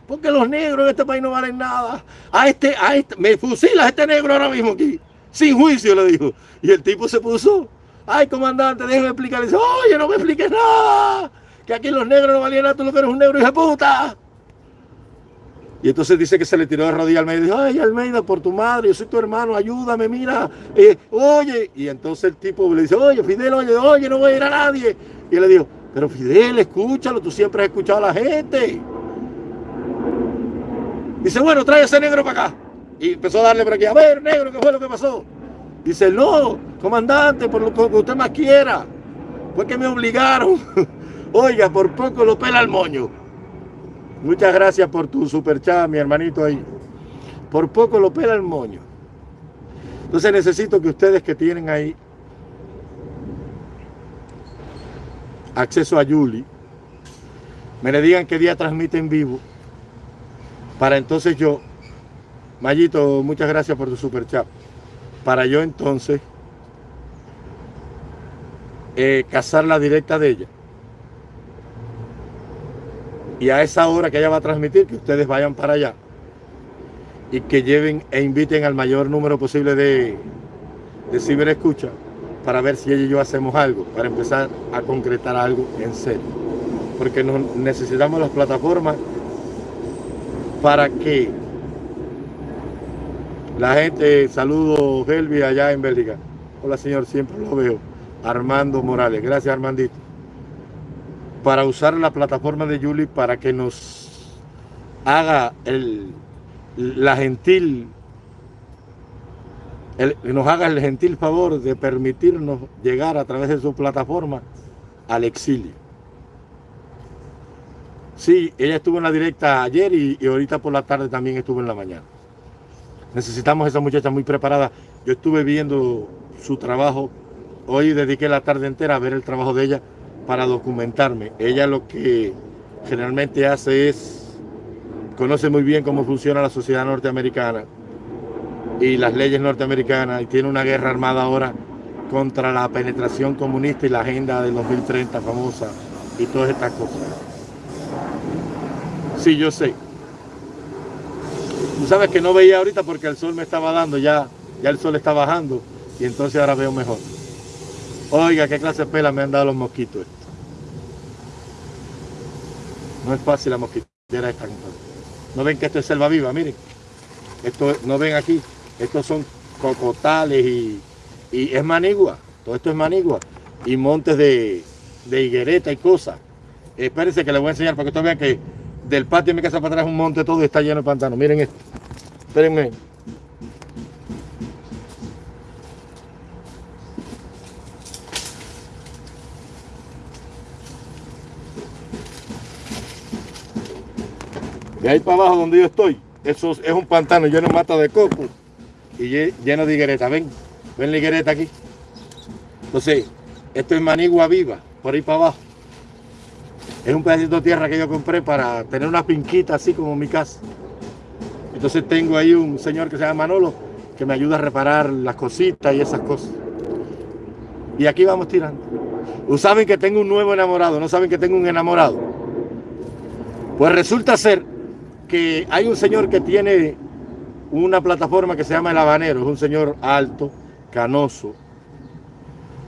S1: Porque los negros en este país no valen nada. A este, a este, me fusilas este negro ahora mismo aquí. Sin juicio, le dijo. Y el tipo se puso. Ay, comandante, déjeme explicar. dice, oye, no me expliques nada. Que aquí los negros no valían nada, tú lo que eres un negro, hijo de puta. Y entonces dice que se le tiró de rodillas al Almeida y dijo, ay Almeida, por tu madre, yo soy tu hermano, ayúdame, mira, eh, oye. Y entonces el tipo le dice, oye, Fidel, oye, oye, no voy a ir a nadie. Y él le dijo, pero Fidel, escúchalo, tú siempre has escuchado a la gente. Dice, bueno, trae ese negro para acá. Y empezó a darle por aquí, a ver, negro, ¿qué fue lo que pasó? Dice, no, comandante, por lo que usted más quiera. Fue que me obligaron. Oiga, por poco lo pela el moño. Muchas gracias por tu super chat, mi hermanito ahí. Por poco lo pela el moño. Entonces necesito que ustedes que tienen ahí acceso a Yuli, me le digan qué día transmite en vivo, para entonces yo, Mayito, muchas gracias por tu super chat, para yo entonces eh, cazar la directa de ella. Y a esa hora que ella va a transmitir, que ustedes vayan para allá y que lleven e inviten al mayor número posible de, de ciberescucha para ver si ella y yo hacemos algo, para empezar a concretar algo en serio. Porque necesitamos las plataformas para que la gente, saludo Helvi allá en Bélgica. Hola señor, siempre lo veo. Armando Morales, gracias Armandito. Para usar la plataforma de Yuli para que nos haga el, la gentil nos haga el gentil favor de permitirnos llegar a través de su plataforma al exilio. Sí, ella estuvo en la directa ayer y, ahorita por la tarde también estuvo en la mañana. Necesitamos a esa muchacha muy preparada. Yo estuve viendo su trabajo. Hoy dediqué la tarde entera a ver el trabajo de ella para documentarme. Ella lo que generalmente hace es, conoce muy bien cómo funciona la sociedad norteamericana y las leyes norteamericanas y tiene una guerra armada ahora contra la penetración comunista y la agenda del 2030 famosa y todas estas cosas. Sí, yo sé. Tú sabes que no veía ahorita porque el sol me estaba dando, ya, ya el sol está bajando y entonces ahora veo mejor. Oiga, qué clase de pela me han dado los mosquitos estos. No es fácil la mosquitera esta. No ven que esto es selva viva, miren. Esto no ven aquí, estos son cocotales y, es manigua. Todo esto es manigua. Y montes de, higuereta y cosas. Espérense que les voy a enseñar para que ustedes vean que del patio de mi casa para atrás un monte todo y está lleno de pantano. Miren esto. Espérenme. De ahí para abajo donde yo estoy, eso es un pantano lleno de mata de coco y lleno de higuereta. Ven, ven la higuereta aquí. Entonces, esto es manigua viva, por ahí para abajo. Es un pedacito de tierra que yo compré para tener una pinquita así como mi casa. Entonces tengo ahí un señor que se llama Manolo, que me ayuda a reparar las cositas y esas cosas. Y aquí vamos tirando. saben que tengo un nuevo enamorado, no saben que tengo un enamorado. Pues resulta ser que hay un señor que tiene una plataforma que se llama El Habanero, es un señor alto, canoso,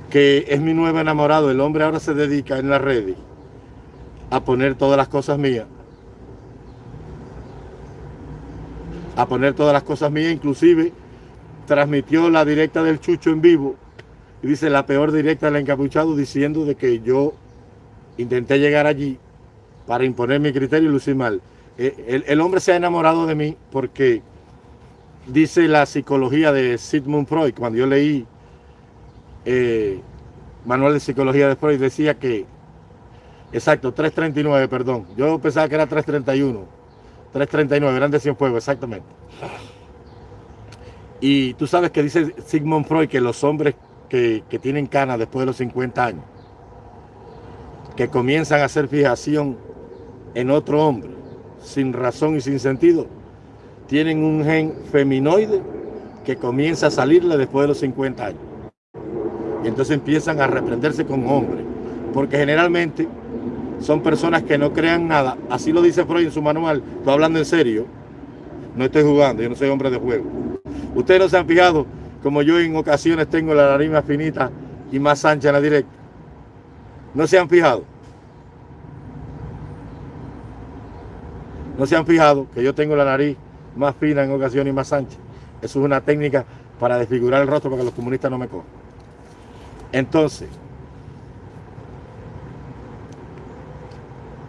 S1: que es mi nuevo enamorado. El hombre ahora se dedica en la red a poner todas las cosas mías. A poner todas las cosas mías, inclusive transmitió la directa del Chucho en vivo y dice la peor directa del encapuchado diciendo de que yo intenté llegar allí para imponer mi criterio y lucir mal. Eh, el, hombre se ha enamorado de mí porque dice la psicología de Sigmund Freud, cuando yo leí eh, Manual de Psicología de Freud, decía que, exacto, 339, perdón, yo pensaba que era 331, 339, eran de Cienfuegos, exactamente. Y tú sabes que dice Sigmund Freud que los hombres que, que tienen canas después de los 50 años, que comienzan a hacer fijación en otro hombre, sin razón y sin sentido, tienen un gen feminoide que comienza a salirle después de los 50 años. Y entonces empiezan a reprenderse con hombres, porque generalmente son personas que no crean nada. Así lo dice Freud en su manual. Estoy hablando en serio. No estoy jugando, yo no soy hombre de juego. Ustedes no se han fijado como yo en ocasiones tengo la nariz más finita y más ancha en la directa. No se han fijado. No se han fijado que yo tengo la nariz más fina en ocasiones y más ancha. Eso es una técnica para desfigurar el rostro para que los comunistas no me cojan. Entonces,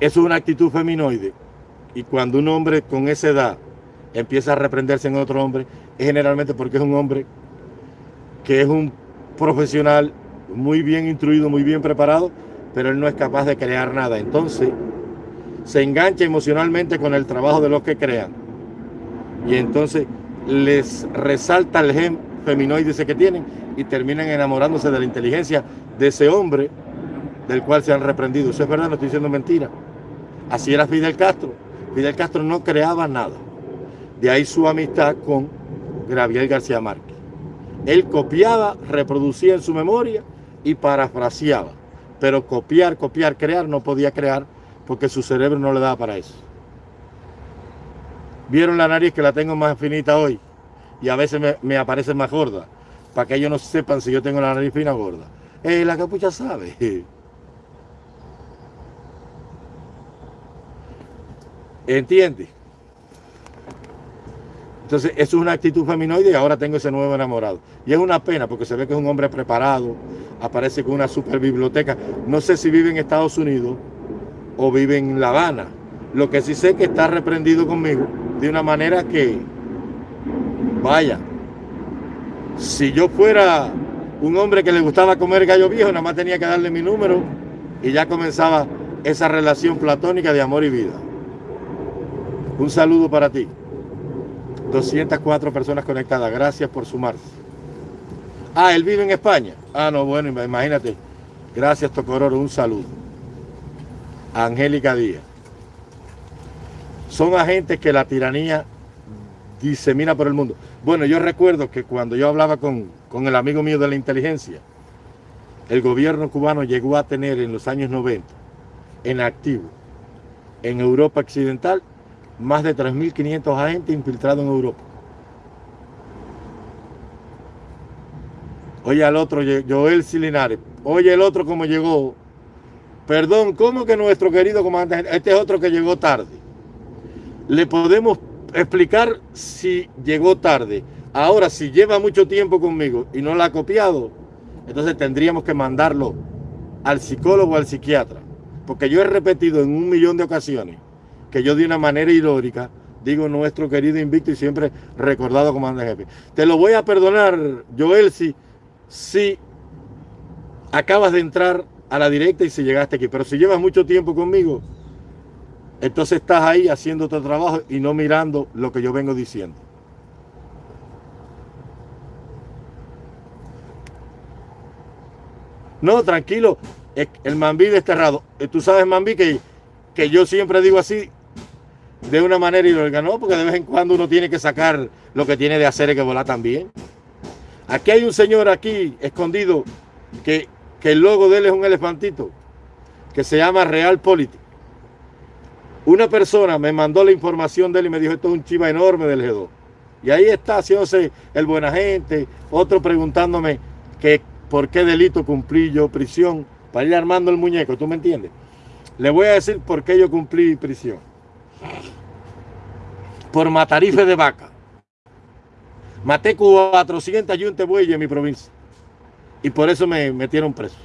S1: es una actitud feminoide. Y cuando un hombre con esa edad empieza a reprenderse en otro hombre, es generalmente porque es un hombre que es un profesional muy bien instruido, muy bien preparado, pero él no es capaz de crear nada. Entonces, se engancha emocionalmente con el trabajo de los que crean. Y entonces les resalta el gen feminoide que tienen y terminan enamorándose de la inteligencia de ese hombre del cual se han reprendido. Eso es verdad, no estoy diciendo mentira. Así era Fidel Castro. Fidel Castro no creaba nada. De ahí su amistad con Gabriel García Márquez. Él copiaba, reproducía en su memoria y parafraseaba. Pero copiar, copiar, crear, no podía crear porque su cerebro no le daba para eso. Vieron la nariz que la tengo más finita hoy y a veces me, aparece más gorda, para que ellos no sepan si yo tengo la nariz fina o gorda. Eh, la capucha sabe. ¿Entiendes? Entonces, eso es una actitud feminoide y ahora tengo ese nuevo enamorado. Y es una pena porque se ve que es un hombre preparado, aparece con una super biblioteca. No sé si vive en Estados Unidos o vive en La Habana. Lo que sí sé es que está reprendido conmigo de una manera que, vaya, si yo fuera un hombre que le gustaba comer gallo viejo, nada más tenía que darle mi número y ya comenzaba esa relación platónica de amor y vida. Un saludo para ti. 204 personas conectadas. Gracias por sumarse. Ah, él vive en España. Ah, no, bueno, imagínate. Gracias, Tocororo. Un saludo. Angélica Díaz. Son agentes que la tiranía disemina por el mundo. Bueno, yo recuerdo que cuando yo hablaba con, con el amigo mío de la inteligencia, el gobierno cubano llegó a tener en los años 90 en activo en Europa Occidental más de 3.500 agentes infiltrados en Europa. Oye al otro, Joel Silinares. Oye el otro como llegó Perdón, ¿cómo que nuestro querido comandante, este es otro que llegó tarde? Le podemos explicar si llegó tarde. Ahora, si lleva mucho tiempo conmigo y no la ha copiado, entonces tendríamos que mandarlo al psicólogo o al psiquiatra. Porque yo he repetido en un millón de ocasiones que yo de una manera irónica digo nuestro querido invicto y siempre recordado comandante jefe. Te lo voy a perdonar, Joel, si, si acabas de entrar a la directa y si llegaste aquí. Pero si llevas mucho tiempo conmigo, entonces estás ahí haciendo tu trabajo y no mirando lo que yo vengo diciendo. No, tranquilo, el Mambí desterrado. Eh, tú sabes, Mambí, que, que yo siempre digo así, de una manera y lo ganó, porque de vez en cuando uno tiene que sacar lo que tiene de hacer y que volar también. Aquí hay un señor aquí escondido que, que el logo de él es un elefantito que se llama Real Político. Una persona me mandó la información de él y me dijo, esto es un chiva enorme del G2. Y ahí está haciéndose el buena gente, otro preguntándome que por qué delito cumplí yo prisión para ir armando el muñeco, ¿tú me entiendes? Le voy a decir por qué yo cumplí prisión. Por matarife de vaca. Maté 400 yuntes bueyes en mi provincia. Y por eso me metieron preso.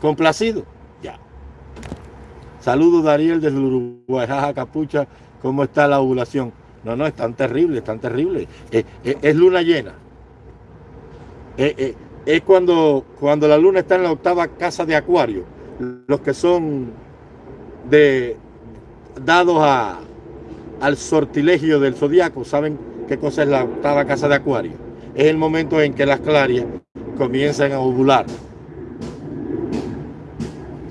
S1: Complacido. Ya. Saludos Dariel desde Uruguay. Jaja, capucha. ¿Cómo está la ovulación? No, no, es tan terrible, es tan terrible. Es, luna llena. es cuando, cuando la luna está en la octava casa de Acuario. Los que son de, dados a, al sortilegio del zodiaco saben qué cosa es la octava casa de Acuario. Es el momento en que las clarias comienzan a ovular.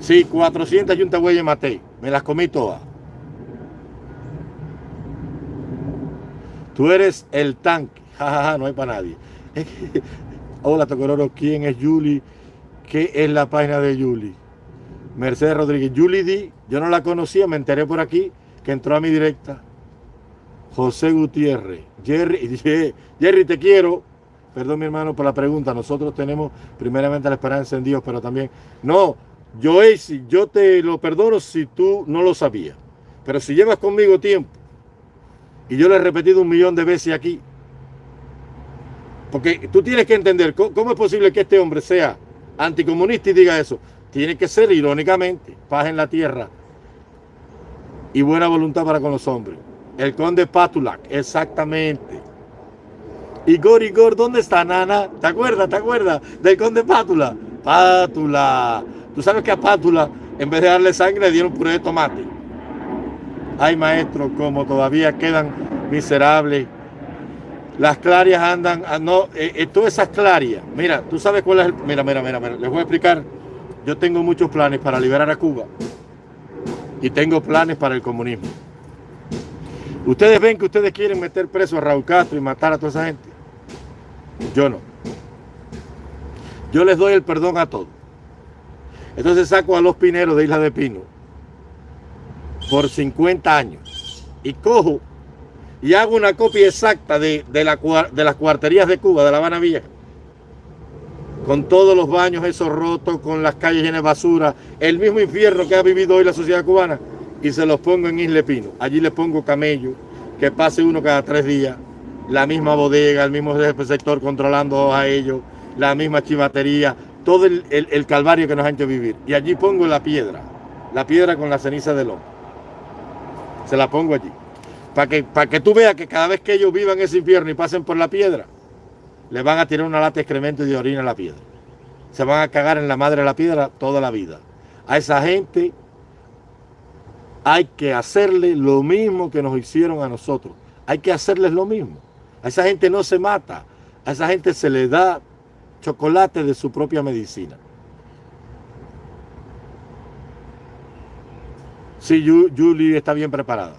S1: Sí, 400 yuntas huellas maté. Me las comí todas. Tú eres el tanque. Jajaja, no hay para nadie. Hola, Tocororo. ¿Quién es Julie? ¿Qué es la página de Julie? Mercedes Rodríguez. Julie D. Yo no la conocía, me enteré por aquí que entró a mi directa. José Gutiérrez. Jerry, Jerry, te quiero. Perdón, mi hermano, por la pregunta. Nosotros tenemos primeramente la esperanza en Dios, pero también. No, yo, yo te lo perdono si tú no lo sabías. Pero si llevas conmigo tiempo, y yo lo he repetido un millón de veces aquí, porque tú tienes que entender cómo es posible que este hombre sea anticomunista y diga eso. Tiene que ser irónicamente paz en la tierra y buena voluntad para con los hombres. El conde Patulac, exactamente. Igor, Igor, ¿dónde está Nana? ¿Te acuerdas? ¿Te acuerdas del conde Pátula? Pátula. Tú sabes que a Pátula, en vez de darle sangre, le dieron puré de tomate. Ay, maestro, como todavía quedan miserables. Las clarias andan, ah, no, eh, eh, todas esas clarias. Mira, tú sabes cuál es el. Mira, mira, mira, mira, les voy a explicar. Yo tengo muchos planes para liberar a Cuba y tengo planes para el comunismo. Ustedes ven que ustedes quieren meter preso a Raúl Castro y matar a toda esa gente. Yo no. Yo les doy el perdón a todos. Entonces saco a los pineros de Isla de Pino por 50 años y cojo y hago una copia exacta de, de las cuarterías de Cuba, de La Habana Vieja, con todos los baños esos rotos, con las calles llenas de basura, el mismo infierno que ha vivido hoy la sociedad cubana, y se los pongo en Isle Pino. Allí le pongo camello, que pase uno cada tres días, la misma bodega, el mismo sector controlando a ellos, la misma chivatería, todo el, calvario que nos han hecho vivir. Y allí pongo la piedra, la piedra con la ceniza del hombre. Se la pongo allí. Para que, para que tú veas que cada vez que ellos vivan ese infierno y pasen por la piedra, le van a tirar una lata de excremento y de orina a la piedra. Se van a cagar en la madre de la piedra toda la vida. A esa gente hay que hacerle lo mismo que nos hicieron a nosotros. Hay que hacerles lo mismo. A esa gente no se mata. A esa gente se le da chocolate de su propia medicina. Sí, Julie está bien preparada.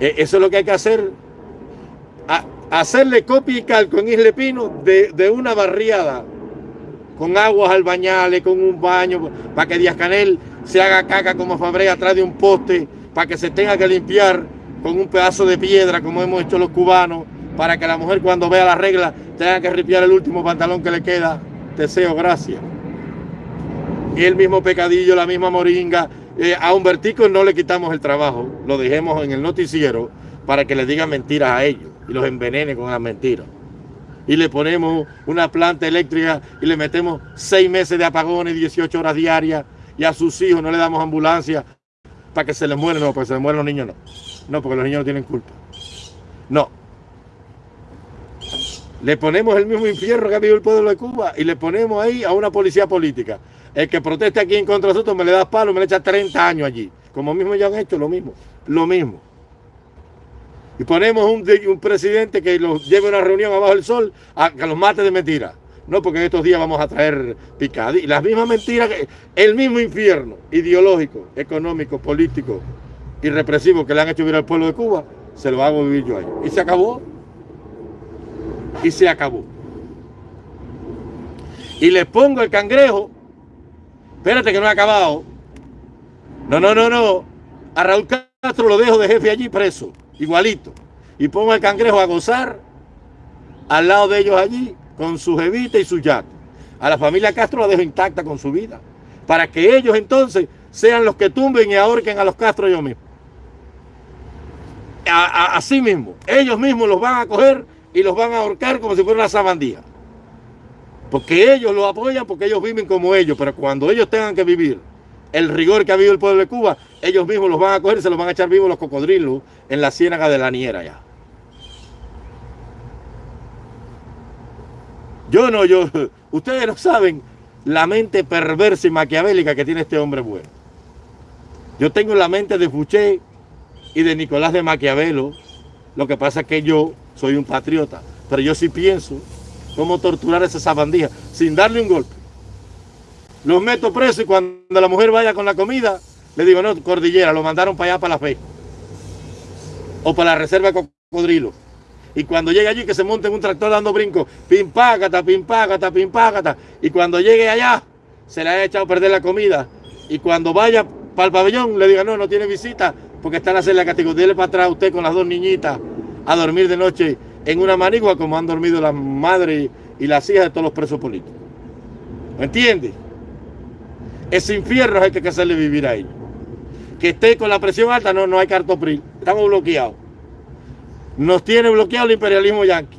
S1: E, eso es lo que hay que hacer. Hacerle copia y calco en Isle Pino de, de una barriada con aguas al bañales, con un baño, para que Díaz Canel se haga caca como Fabre atrás de un poste, para que se tenga que limpiar con un pedazo de piedra, como hemos hecho los cubanos, para que la mujer cuando vea la regla tenga que ripiar el último pantalón que le queda. Deseo gracias. Y el mismo pecadillo, la misma moringa. Eh, a Humbertico no le quitamos el trabajo, lo dejemos en el noticiero para que le digan mentiras a ellos y los envenene con las mentiras y le ponemos una planta eléctrica y le metemos seis meses de apagones, 18 horas diarias y a sus hijos no le damos ambulancia para que se les mueran, no, porque se les mueren los niños, no. No, porque los niños no tienen culpa. No. Le ponemos el mismo infierno que ha vivido el pueblo de Cuba y le ponemos ahí a una policía política. El que proteste aquí en contra de nosotros me le da palo, me le echa 30 años allí. Como mismo ya han hecho, lo mismo. Lo mismo y ponemos un, presidente que los lleve a una reunión abajo del sol a que los mate de mentira. No, porque en estos días vamos a traer picadi. Las mismas mentiras, el mismo infierno ideológico, económico, político y represivo que le han hecho vivir al pueblo de Cuba, se lo hago vivir yo ahí. Y se acabó. Y se acabó. Y le pongo el cangrejo. Espérate que no ha acabado. No, no, no, no. A Raúl Castro lo dejo de jefe allí preso. Igualito. Y pongo el cangrejo a gozar al lado de ellos allí con su jevita y su yate. A la familia Castro la dejo intacta con su vida. Para que ellos entonces sean los que tumben y ahorquen a los Castro ellos mismos. así mismo. Ellos mismos los van a coger y los van a ahorcar como si fuera una sabandía. Porque ellos lo apoyan, porque ellos viven como ellos. Pero cuando ellos tengan que vivir el rigor que ha vivido el pueblo de Cuba, ellos mismos los van a coger y se los van a echar vivos los cocodrilos en la ciénaga de la Niera ya. Yo no, yo, ustedes no saben la mente perversa y maquiavélica que tiene este hombre bueno. Yo tengo la mente de Fouché y de Nicolás de Maquiavelo. Lo que pasa es que yo soy un patriota, pero yo sí pienso cómo torturar a esa sabandija sin darle un golpe. Los meto presos y cuando la mujer vaya con la comida, le digo, no, cordillera, lo mandaron para allá, para la fe. O para la reserva de cocodrilo. Y cuando llegue allí, que se monte en un tractor dando brincos, pim págata, pim págata. Y cuando llegue allá, se le haya echado a perder la comida. Y cuando vaya para el pabellón, le diga, no, no tiene visita, porque está en la celda castigo. Dile para atrás a usted con las dos niñitas a dormir de noche en una manigua como han dormido las madres y las hijas de todos los presos políticos. ¿Me entiende? Ese infierno hay que hacerle vivir a ellos. Que esté con la presión alta, no, no hay cartopril. Estamos bloqueados. Nos tiene bloqueado el imperialismo yanqui.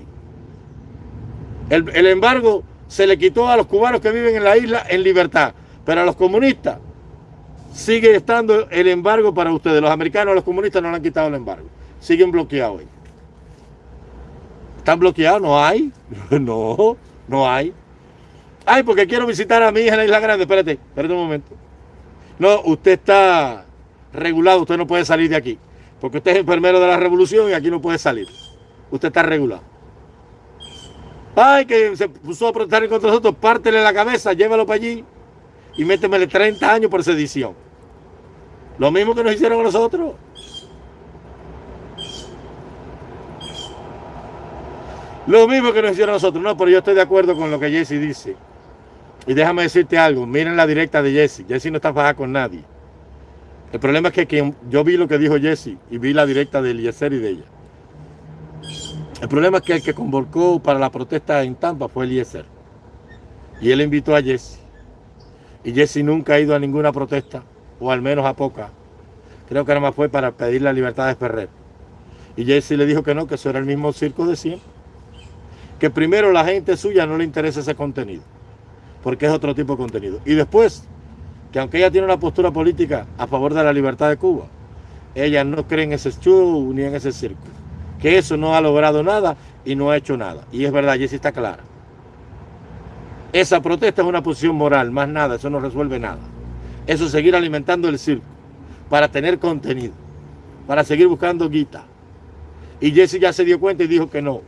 S1: El, el embargo se le quitó a los cubanos que viven en la isla en libertad. Pero a los comunistas sigue estando el embargo para ustedes. Los americanos los comunistas no le han quitado el embargo. Siguen bloqueados. ¿Están bloqueados? No hay. No, no hay. Ay, porque quiero visitar a mi hija en la Isla Grande. Espérate, espérate un momento. No, usted está regulado, usted no puede salir de aquí. Porque usted es enfermero de la revolución y aquí no puede salir. Usted está regulado. Ay, que se puso a protestar contra nosotros, pártele la cabeza, llévalo para allí y métemele 30 años por sedición. Lo mismo que nos hicieron a nosotros. Lo mismo que nos hicieron a nosotros. No, pero yo estoy de acuerdo con lo que Jesse dice. Y déjame decirte algo, miren la directa de Jesse. Jesse no está fajada con nadie. El problema es que yo vi lo que dijo Jesse y vi la directa de Eliezer y de ella. El problema es que el que convocó para la protesta en Tampa fue Eliezer. Y él invitó a Jesse. Y Jesse nunca ha ido a ninguna protesta, o al menos a poca. Creo que nada más fue para pedir la libertad de Ferrer. Y Jesse le dijo que no, que eso era el mismo circo de siempre. Que primero la gente suya no le interesa ese contenido porque es otro tipo de contenido. Y después, que aunque ella tiene una postura política a favor de la libertad de Cuba, ella no cree en ese show ni en ese circo. Que eso no ha logrado nada y no ha hecho nada. Y es verdad, Jessy está clara. Esa protesta es una posición moral, más nada, eso no resuelve nada. Eso es seguir alimentando el circo para tener contenido, para seguir buscando guita. Y Jesse ya se dio cuenta y dijo que no.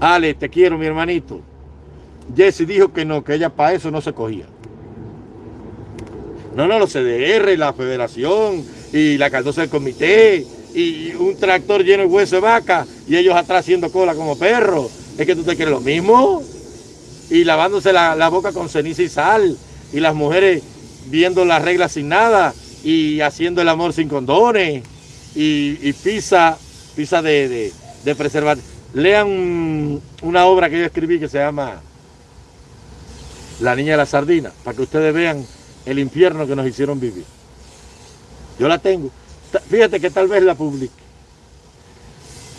S1: Ale, te quiero, mi hermanito. Jesse dijo que no, que ella para eso no se cogía. No, no, los CDR, la federación y la caldosa del comité y un tractor lleno de hueso de vaca y ellos atrás haciendo cola como perros. Es que tú te quieres lo mismo. Y lavándose la, boca con ceniza y sal. Y las mujeres viendo las reglas sin nada y haciendo el amor sin condones. Y, pizza, pizza de, de, preservar. Lean una obra que yo escribí que se llama la niña de la sardina, para que ustedes vean el infierno que nos hicieron vivir. Yo la tengo. Fíjate que tal vez la publique.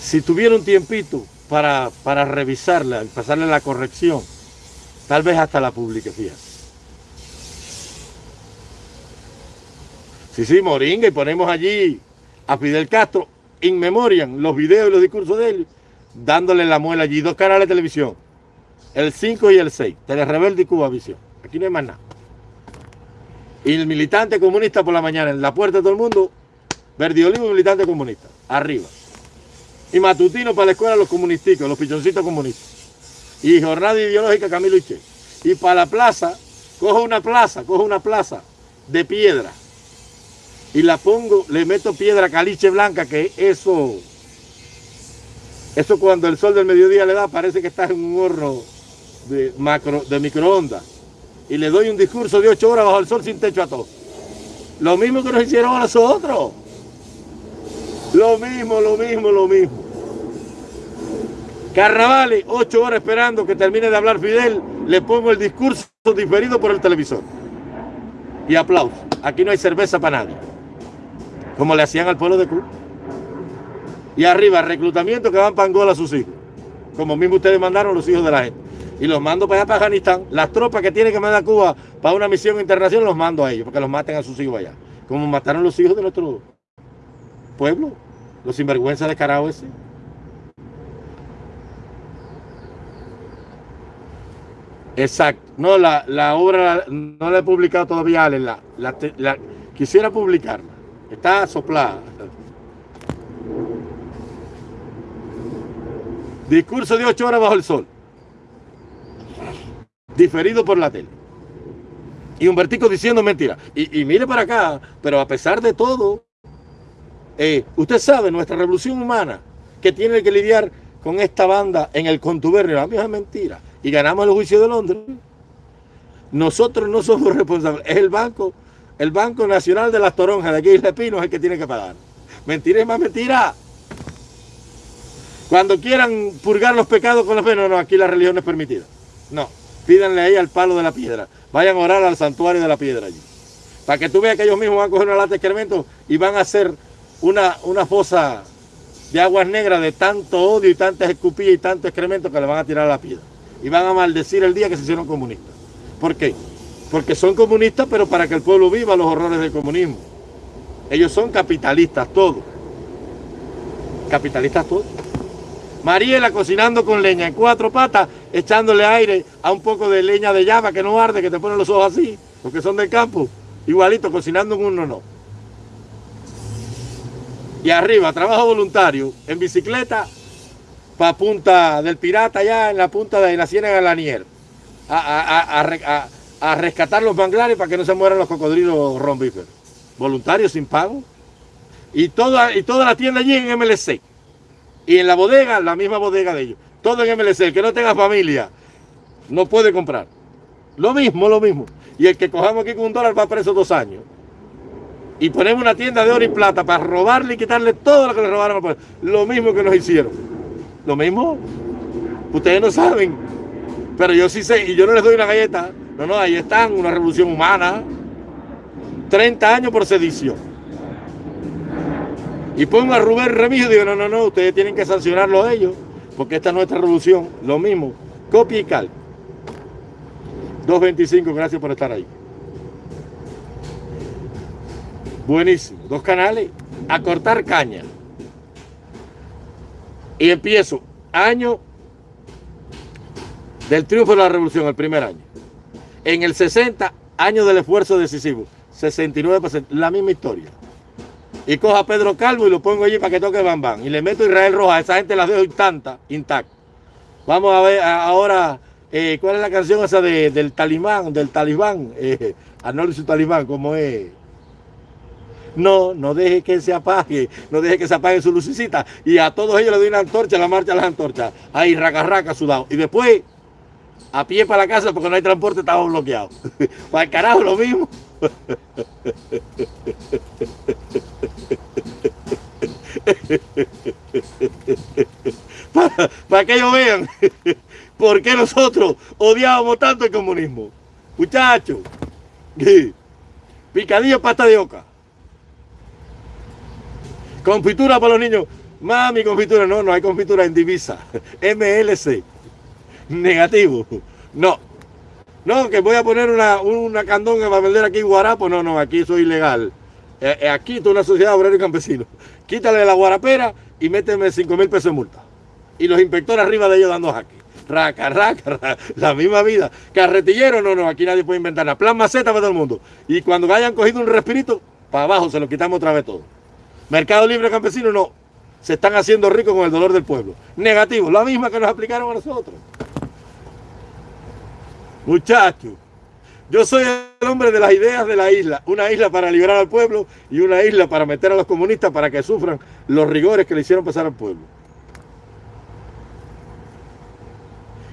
S1: Si tuviera un tiempito para, para revisarla, pasarle la corrección, tal vez hasta la publique, fíjate. Sí, sí, moringa, y ponemos allí a Fidel Castro, in memoriam, los videos y los discursos de él, dándole la muela allí, dos canales de televisión el 5 y el 6, Tele Rebelde y Cuba Visión. Aquí no hay más nada. Y el militante comunista por la mañana en la puerta de todo el mundo, Verdi Olivo, militante comunista, arriba. Y matutino para la escuela los comunisticos, los pichoncitos comunistas. y jornada ideológica Camilo Che. Y para la plaza, cojo una plaza, cojo una plaza de piedra y la pongo, le meto piedra caliche blanca, que eso, eso cuando el sol del mediodía le da, parece que estás en un horno de, macro, de microondas. Y le doy un discurso de ocho horas bajo el sol sin techo a todos. Lo mismo que nos hicieron a nosotros. Lo mismo, lo mismo, lo mismo. Carnavales, ocho horas esperando que termine de hablar Fidel, le pongo el discurso diferido por el televisor. Y aplauso. Aquí no hay cerveza para nadie. Como le hacían al pueblo de Cuba. Y arriba, reclutamiento que van para Angola a sus hijos. Como mismo ustedes mandaron los hijos de la gente. Y los mando para allá, para Afganistán. Las tropas que tiene que mandar Cuba para una misión internacional, los mando a ellos, porque los maten a sus hijos allá. Como mataron los hijos de nuestro pueblo. Los sinvergüenzas de carajo ese. Exacto. No, la, obra no la he publicado todavía, La, la, quisiera publicarla. Está soplada. Discurso de ocho horas bajo el sol. Diferido por la tele. Y Humbertico diciendo mentira. Y, mire para acá, pero a pesar de todo, eh, usted sabe, nuestra revolución humana, que tiene que lidiar con esta banda en el contubernio, a mí es mentira y ganamos el juicio de Londres, nosotros no somos responsables. Es el Banco, el Banco Nacional de las Toronjas de aquí de Pino es el que tiene que pagar. Mentira es más mentira. Cuando quieran purgar los pecados con la fe, no, no, aquí la religión es permitida. No, pídanle ahí al palo de la piedra. Vayan a orar al santuario de la piedra allí. Para que tú veas que ellos mismos van a coger una lata de excremento y van a hacer una, una fosa de aguas negras de tanto odio y tantas escupillas y tanto excremento que le van a tirar a la piedra y van a maldecir el día que se hicieron comunistas. ¿Por qué? Porque son comunistas, pero para que el pueblo viva los horrores del comunismo. Ellos son capitalistas todos. Capitalistas todos. Mariela cocinando con leña en cuatro patas, echándole aire a un poco de leña de llama que no arde, que te ponen los ojos así, porque son del campo. Igualito, cocinando en uno no. Y arriba, trabajo voluntario, en bicicleta, para punta del pirata allá en la punta de la Ciénaga de Lanier a, a, rescatar los manglares para que no se mueran los cocodrilos rombíferos. Voluntarios sin pago. Y toda, y toda la tienda allí en MLC. Y en la bodega, la misma bodega de ellos. Todo en MLC. El que no tenga familia no puede comprar. Lo mismo, lo mismo. Y el que cojamos aquí con un dólar va preso dos años. Y ponemos una tienda de oro y plata para robarle y quitarle todo lo que le robaron al pueblo. Lo mismo que nos hicieron. Lo mismo. Ustedes no saben. Pero yo sí sé, y yo no les doy una galleta. No, no, ahí están, una revolución humana. 30 años por sedición. Y pongo a Rubén Remigio y digo, no, no, no, ustedes tienen que sancionarlo a ellos, porque esta es nuestra revolución. Lo mismo, copia y cal. 2.25, gracias por estar ahí. Buenísimo. Dos canales. A cortar caña. Y empiezo, año del triunfo de la revolución, el primer año. En el 60, año del esfuerzo decisivo, 69%, la misma historia. Y cojo a Pedro Calvo y lo pongo allí para que toque Bam Y le meto Israel Roja, esa gente la dejo intacta, intacta. Vamos a ver ahora, eh, ¿cuál es la canción esa del talibán, del talibán? Eh, Arnold y su talibán, ¿cómo es? No, no deje que se apague, no deje que se apague su lucecita. Y a todos ellos le doy una antorcha, la marcha de las antorchas. Ahí, raca, raca, sudado. Y después, a pie para la casa porque no hay transporte, estaba bloqueado. para el carajo lo mismo. Para, que ellos vean por qué nosotros odiábamos tanto el comunismo. Muchachos, picadillo pasta de oca. Confitura para los niños. Mami, confitura. No, no hay confitura en divisa. MLC. Negativo. No. No, que voy a poner una, una candonga para vender aquí guarapo. No, no, aquí eso es ilegal. Eh, eh, aquí es una sociedad obrero y campesino. Quítale la guarapera y méteme 5 mil pesos de multa. Y los inspectores arriba de ellos dando jaque. Raca, raca, la misma vida. Carretillero, no, no, aquí nadie puede inventar nada. Plan maceta para todo el mundo. Y cuando hayan cogido un respirito, para abajo se lo quitamos otra vez todo. Mercado Libre Campesino no. Se están haciendo ricos con el dolor del pueblo. Negativo, la misma que nos aplicaron a nosotros. Muchachos, yo soy el hombre de las ideas de la isla. Una isla para liberar al pueblo y una isla para meter a los comunistas para que sufran los rigores que le hicieron pasar al pueblo.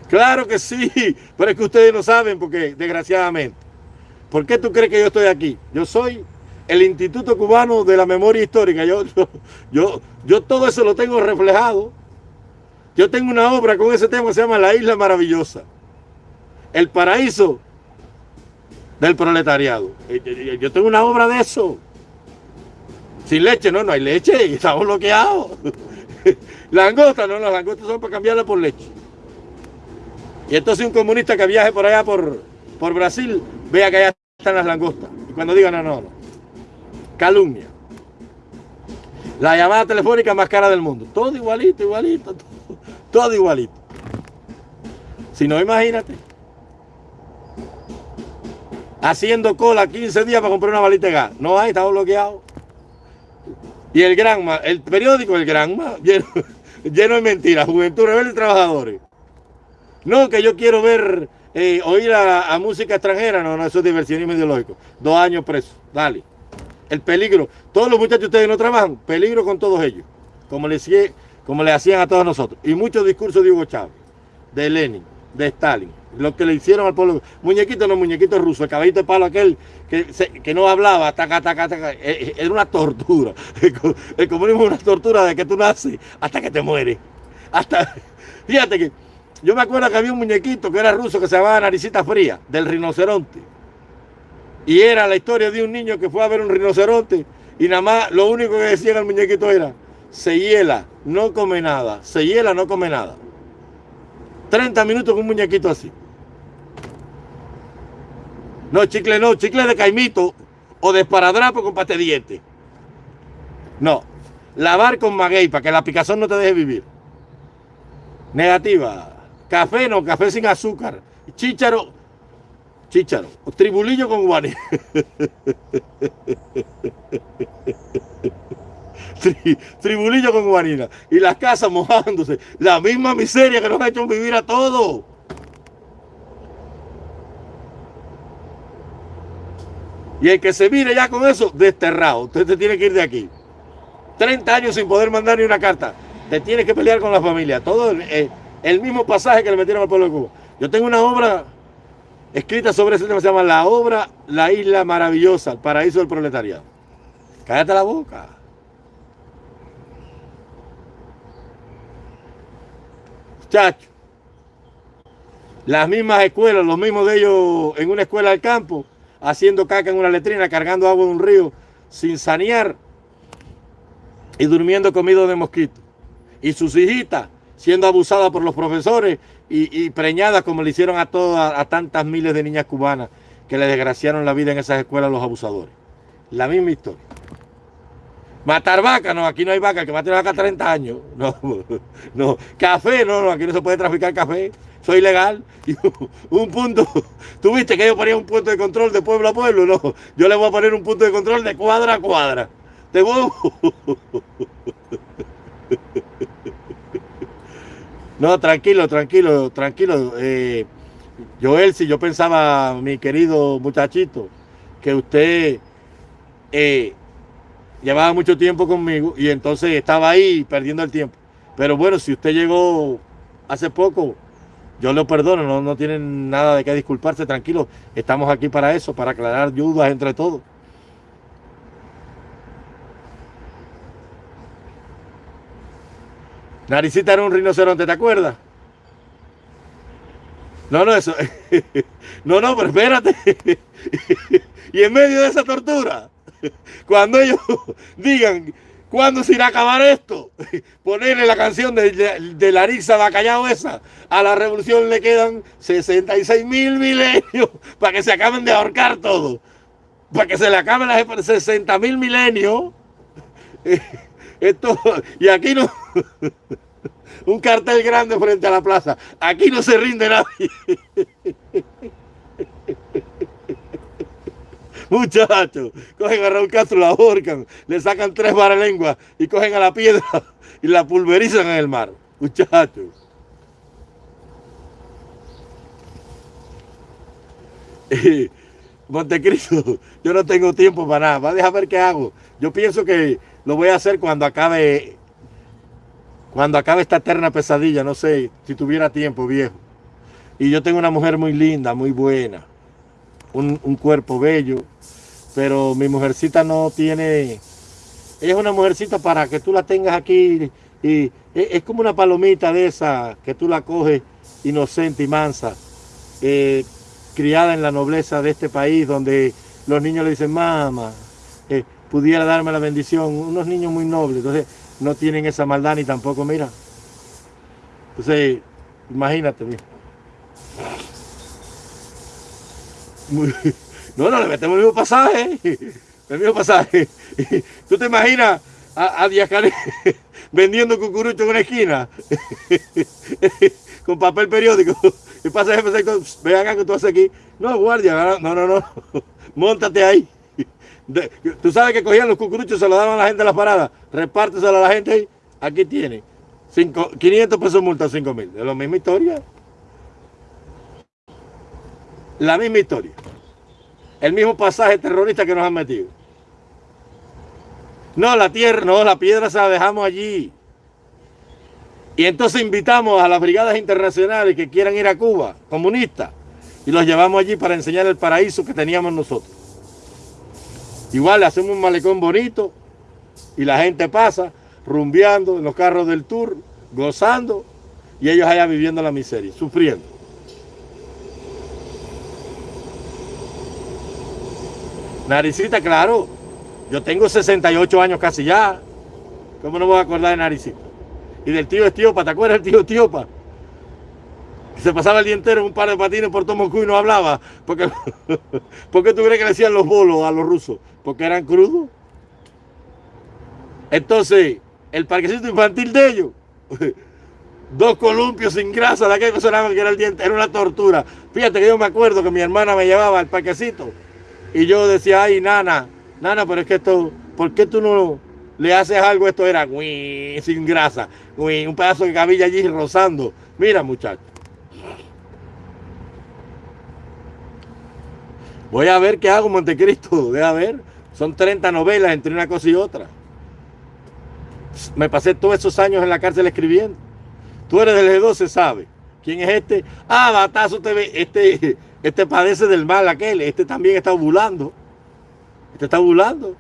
S1: Claro que sí, pero es que ustedes no saben porque, desgraciadamente. ¿Por qué tú crees que yo estoy aquí? Yo soy el Instituto Cubano de la Memoria Histórica. Yo, yo, yo, todo eso lo tengo reflejado. Yo tengo una obra con ese tema se llama La Isla Maravillosa. El paraíso del proletariado. Eh, yo tengo una obra de eso. Sin leche, no, no hay leche, estamos bloqueados. langosta, no, las langostas son para cambiarla por leche. Y entonces un comunista que viaje por allá por, por Brasil, vea que allá están las langostas. Y cuando diga, no, no, no. Calumnia. La llamada telefónica más cara del mundo. Todo igualito, igualito, todo igualito. Si no, imagínate. Haciendo cola 15 días para comprar una balita de gas. No hay, estamos bloqueados. Y el Granma, el periódico El Granma, lleno, lleno de mentiras. Juventud Rebelde Trabajadores. No, que yo quiero ver, eh, oír a, música extranjera. No, no, eso es diversionismo ideológico. Dos años preso. Dale. El peligro. Todos los muchachos ustedes no trabajan. Peligro con todos ellos. Como le, como le hacían a todos nosotros. Y muchos discursos de Hugo Chávez, de Lenin, de Stalin. Lo que le hicieron al pueblo. Muñequito no, muñequito ruso. El caballito de palo aquel que, que no hablaba. Taca, taca, taca. E, e, era una tortura. El comunismo es una tortura de que tú naces hasta que te mueres. Hasta, fíjate que yo me acuerdo que había un muñequito que era ruso que se llamaba Naricita Fría, del rinoceronte. Y era la historia de un niño que fue a ver un rinoceronte y nada más lo único que decía el muñequito era, se hiela, no come nada, se hiela, no come nada. 30 minutos con un muñequito así. No, chicle no, chicle de caimito o de esparadrapo con pate diente. No, lavar con maguey para que la picazón no te deje vivir. Negativa. Café no, café sin azúcar. Chícharo, chícharo. Tribulillo con guaní. tribulillo con guanina. Y las casas mojándose. La misma miseria que nos ha hecho vivir a todos. Y el que se mire ya con eso, desterrado. Usted te tiene que ir de aquí. 30 años sin poder mandar ni una carta. Te tienes que pelear con la familia. Todo eh, el mismo pasaje que le metieron al pueblo de Cuba. Yo tengo una obra escrita sobre ese tema, se llama La obra La Isla Maravillosa, el paraíso del proletariado. Cállate la boca. Chacho. Las mismas escuelas, los mismos de ellos en una escuela del campo, haciendo caca en una letrina, cargando agua en un río, sin sanear y durmiendo comido de mosquitos. Y sus hijitas siendo abusada por los profesores y, preñada como le hicieron a todas, a tantas miles de niñas cubanas que le desgraciaron la vida en esas escuelas los abusadores. La misma historia. Matar vaca, no, aquí no hay vaca, que mate vaca 30 años. No, no. Café, no, no, aquí no se puede traficar café. Soy ilegal. un punto, tú viste que yo ponía un punto de control de pueblo a pueblo, no. Yo le voy a poner un punto de control de cuadra a cuadra. Te voy... No, tranquilo, tranquilo, tranquilo. Eh, Joel, si yo pensaba, mi querido muchachito, que usted eh, llevaba mucho tiempo conmigo y entonces estaba ahí perdiendo el tiempo. Pero bueno, si usted llegó hace poco, yo lo perdono, no, no tienen nada de qué disculparse, tranquilo. Estamos aquí para eso, para aclarar dudas entre todos. Naricita era un rinoceronte, ¿te acuerdas? No, no, eso. No, no, pero espérate. Y en medio de esa tortura, cuando ellos digan, ¿cuándo se irá a acabar esto? Ponerle la canción de, de, Larissa Bacallao esa. A la revolución le quedan 66 mil milenios para que se acaben de ahorcar todo. Para que se le acaben las 60 mil milenios. Esto, y aquí no. Un cartel grande frente a la plaza. Aquí no se rinde nadie. Muchachos, cogen a Raúl Castro, la ahorcan, le sacan tres lenguas y cogen a la piedra y la pulverizan en el mar. Muchachos. Montecristo, yo no tengo tiempo para nada. Va a dejar ver qué hago. Yo pienso que lo voy a hacer cuando acabe cuando acabe esta eterna pesadilla, no sé, si tuviera tiempo, viejo. Y yo tengo una mujer muy linda, muy buena, un, cuerpo bello, pero mi mujercita no tiene... Ella es una mujercita para que tú la tengas aquí y es como una palomita de esa que tú la coges inocente y mansa, eh, criada en la nobleza de este país donde los niños le dicen, mamá, eh, pudiera darme la bendición, unos niños muy nobles. Entonces, no tienen esa maldad ni tampoco, mira. Entonces, imagínate, mira. No, no, le metemos el mismo pasaje. El mismo pasaje. ¿Tú te imaginas a, a vendiendo cucurucho en una esquina? Con papel periódico. Y pasa el jefe, ve acá que tú haces aquí. No, guardia, no, no, no. Móntate ahí. Tú sabes que cogían los cucuruchos, se los daban a la gente en las paradas. Repárteselo a la gente ahí. Aquí tiene. 500 pesos multa, 5 mil. Es la misma historia. La misma historia. El mismo pasaje terrorista que nos han metido. No, la tierra, no, la piedra se la dejamos allí. Y entonces invitamos a las brigadas internacionales que quieran ir a Cuba, comunistas, y los llevamos allí para enseñar el paraíso que teníamos nosotros. Igual le hacemos un malecón bonito y la gente pasa rumbeando en los carros del tour, gozando y ellos allá viviendo la miseria, sufriendo. Naricita, claro, yo tengo 68 años casi ya. ¿Cómo no voy a acordar de Naricita? Y del tío Estiopa, ¿te acuerdas del tío Estiopa? se pasaba el día entero en un par de patines por Tomocú y no hablaba. Porque, ¿Por qué tú crees que le decían los bolos a los rusos? Porque eran crudos. Entonces, el parquecito infantil de ellos, dos columpios sin grasa, de aquel que sonaban que era el diente, era una tortura. Fíjate que yo me acuerdo que mi hermana me llevaba al parquecito y yo decía, ay, nana, nana, pero es que esto, ¿por qué tú no le haces algo? Esto era sin grasa, un pedazo de cabilla allí rozando. Mira, muchachos. Voy a ver qué hago, Montecristo. Voy a ver. Son 30 novelas entre una cosa y otra. Me pasé todos esos años en la cárcel escribiendo. Tú eres del G12, sabe. ¿Quién es este? Ah, batazo ve. Este, este padece del mal aquel. Este también está ovulando. Este está ovulando.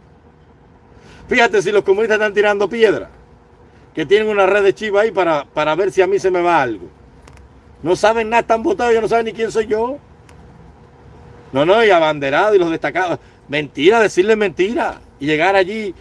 S1: Fíjate si los comunistas están tirando piedra. Que tienen una red de chiva ahí para, para ver si a mí se me va algo. No saben nada, están votados, ellos no saben ni quién soy yo. No, no, y abanderado y los destacados. Mentira, decirle mentira. Y llegar allí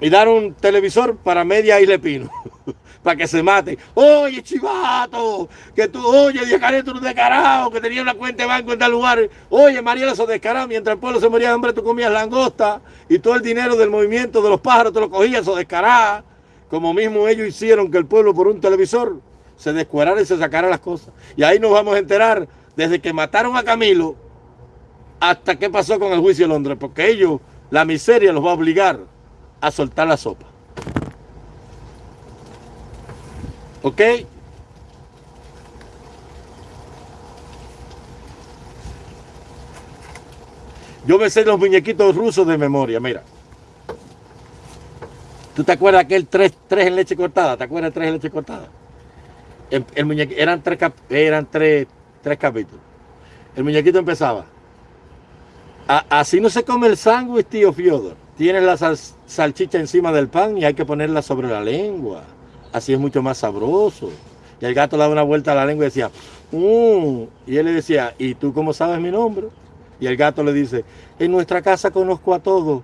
S1: y dar un televisor para media Isla Pino. para que se mate. Oye, chivato, que tú, oye, Diacareto, un descarado, que tenía una cuenta de banco en tal lugar. Oye, Mariela, eso descarado, mientras el pueblo se moría de hambre, tú comías langosta y todo el dinero del movimiento de los pájaros te lo cogías, eso descarado. Como mismo ellos hicieron que el pueblo por un televisor se descuerara y se sacara las cosas. Y ahí nos vamos a enterar, desde que mataron a Camilo, hasta qué pasó con el juicio de Londres, porque ellos, la miseria los va a obligar a soltar la sopa. ¿Ok? Yo me sé los muñequitos rusos de memoria, mira. ¿Tú te acuerdas aquel tres, tres en leche cortada? ¿Te acuerdas tres en leche cortada? El, eran tres, eran tres, tres capítulos. El muñequito empezaba así no se come el sándwich, tío Fiodor. Tienes la salchicha encima del pan y hay que ponerla sobre la lengua. Así es mucho más sabroso. Y el gato daba una vuelta a la lengua y decía, mmm. y él le decía, ¿y tú cómo sabes mi nombre? Y el gato le dice, en nuestra casa conozco a todos.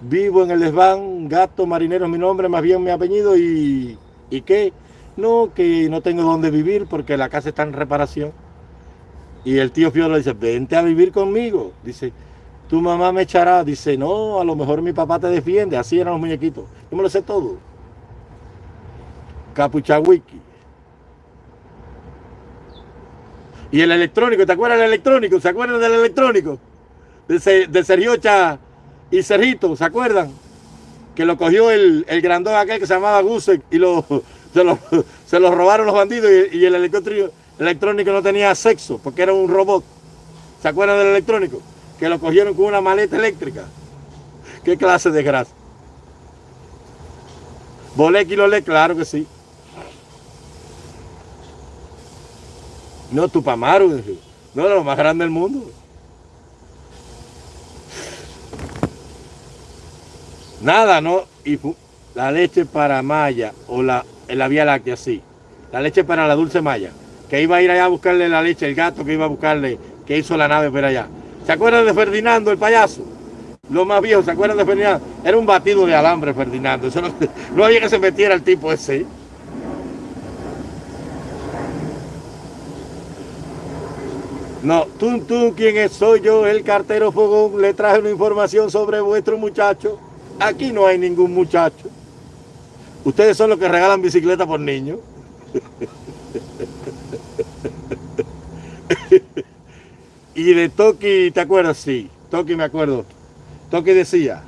S1: Vivo en el desván, gato marinero es mi nombre, más bien mi apellido y... ¿Y qué? No, que no tengo dónde vivir porque la casa está en reparación. Y el tío Fiodor le dice, vente a vivir conmigo. Dice, tu mamá me echará. Dice, no, a lo mejor mi papá te defiende. Así eran los muñequitos. Yo me lo sé todo. Capuchawiki. Y el electrónico, ¿te acuerdas del electrónico? ¿Se acuerdan del electrónico? De, de Sergiocha y Sergito, ¿se acuerdan? Que lo cogió el, el grandón aquel que se llamaba Gusek y lo, se, lo, se lo robaron los bandidos y, y el electrónico, no tenía sexo porque era un robot. ¿Se acuerdan del electrónico? Que lo cogieron con una maleta eléctrica. ¿Qué clase de grasa? ¿Bolé lo le? Claro que sí. No, Tupamaru. No, lo más grande del mundo. Nada, ¿no? Y la leche para Maya o la, la Vía Láctea, sí. La leche para la Dulce Maya. Que iba a ir allá a buscarle la leche, el gato que iba a buscarle, que hizo la nave por allá. ¿Se acuerdan de Ferdinando, el payaso? Lo más viejo, ¿se acuerdan de Ferdinando? Era un batido de alambre, Ferdinando. Eso no, había que se metiera el tipo ese. No, tú, tú, ¿quién? Soy yo, el cartero Fogón. Le traje una información sobre vuestro muchacho. Aquí no hay ningún muchacho. Ustedes son los que regalan bicicleta por niños. y de Toki, ¿te acuerdas? Sí, Toki me acuerdo. Toki decía,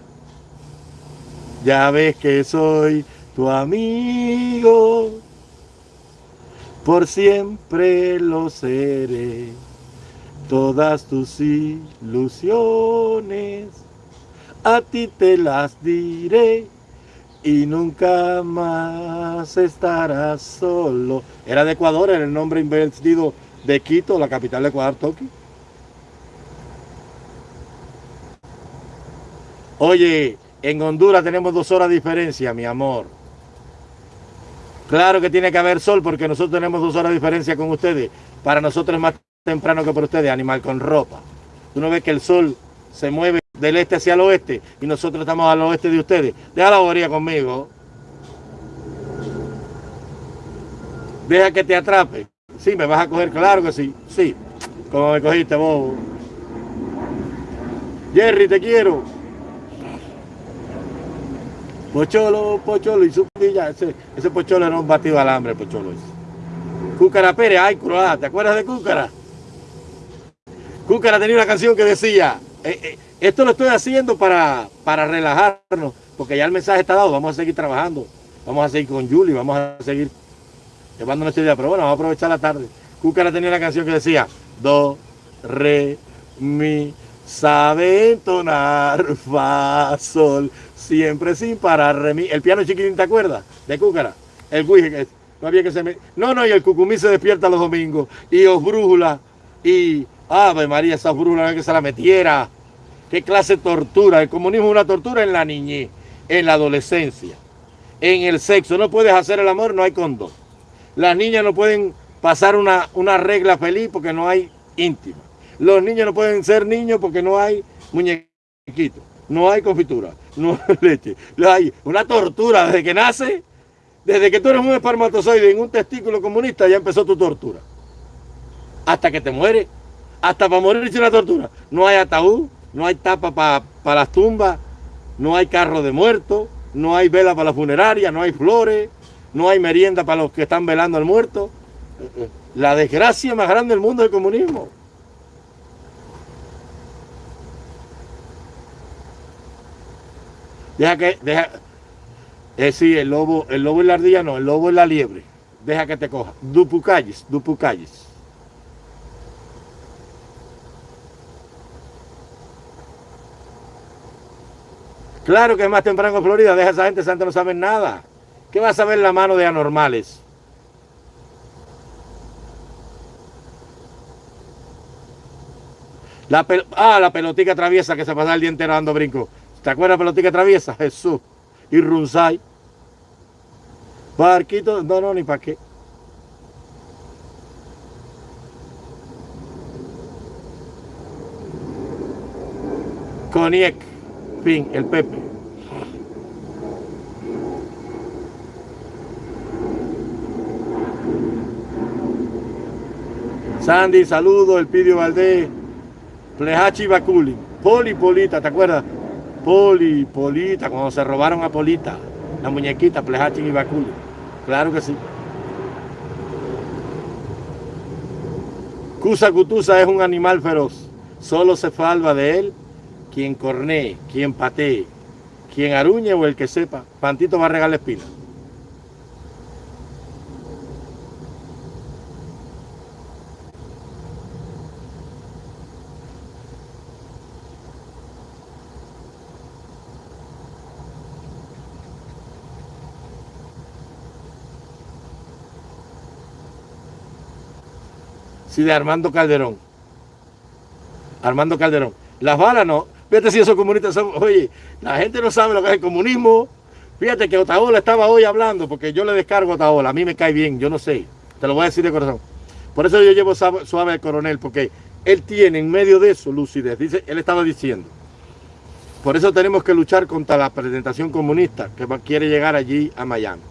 S1: ya ves que soy tu amigo, por siempre lo seré, todas tus ilusiones a ti te las diré y nunca más estarás solo. Era de Ecuador, era el nombre invertido de Quito, la capital de Ecuador, Toki. Oye, en Honduras tenemos dos horas de diferencia, mi amor. Claro que tiene que haber sol porque nosotros tenemos dos horas de diferencia con ustedes. Para nosotros es más temprano que para ustedes, animal con ropa. Tú no ves que el sol se mueve del este hacia el oeste y nosotros estamos al oeste de ustedes. Deja la bobería conmigo. Deja que te atrape. Sí, me vas a coger, claro que sí. Sí, como me cogiste vos. Jerry, te quiero. Pocholo, pocholo y su ya, ese, ese pocholo era un batido al hambre, pocholo. Cúcara Pérez, ay, croata, ¿te acuerdas de Cúcara? Cúcara tenía una canción que decía, eh, eh, esto lo estoy haciendo para, para relajarnos, porque ya el mensaje está dado, vamos a seguir trabajando, vamos a seguir con Julie, vamos a seguir llevando nuestra idea, pero bueno, vamos a aprovechar la tarde. Cúcara tenía una canción que decía, do, re, mi, sabe entonar, fa, sol, siempre sin parar, re, mi. El piano chiquitín, ¿te acuerdas? De Cúcara. El guije, no había que se me... No, no, y el cucumí se despierta los domingos, y os brújula, y Ave María, esa brújula que se la metiera. ¿Qué clase de tortura? El comunismo es una tortura en la niñez, en la adolescencia, en el sexo. No puedes hacer el amor, no hay condón. Las niñas no pueden pasar una, una regla feliz porque no hay íntima. Los niños no pueden ser niños porque no hay muñequitos. No hay confitura, no hay leche. Hay una tortura desde que nace, desde que tú eres un espermatozoide en un testículo comunista, ya empezó tu tortura. Hasta que te mueres. Hasta para morir es una tortura. No hay ataúd, no hay tapa para las tumbas, no hay carro de muertos, no hay vela para la funeraria, no hay flores, no hay merienda para los que están velando al muerto. La desgracia más grande del mundo es el comunismo. Deja que, deja, eh, sí, el lobo, el lobo y la ardilla no, el lobo y la liebre. Deja que te coja. Dupucalles, dupucalles. Claro que es más temprano en Florida, deja a esa gente, esa no sabe nada. ¿Qué va a saber la mano de anormales? La ah, la pelotica traviesa que se pasa el día entero dando brinco. ¿Te acuerdas pelotica traviesa? Jesús. Y Runzai. Barquito, no, no, ni para qué. Coniec el Pepe. Sandy, saludo, el Pidio Valdés, Plejachi Baculi, Poli Polita, ¿te acuerdas? Poli, Polita, cuando se robaron a Polita, la muñequita Plejachi y Baculi. Claro que sí. Cusa Cutusa es un animal feroz, solo se salva de él quien cornee, quien patee, quien aruñe o el que sepa, Pantito va a regar la espina. Sí, de Armando Calderón. Armando Calderón. Las balas no, Fíjate si esos comunistas son... Oye, la gente no sabe lo que es el comunismo. Fíjate que Otaola estaba hoy hablando, porque yo le descargo a Otaola. A mí me cae bien, yo no sé. Te lo voy a decir de corazón. Por eso yo llevo suave al coronel, porque él tiene en medio de eso lucidez. Dice, él estaba diciendo. Por eso tenemos que luchar contra la presentación comunista que quiere llegar allí a Miami.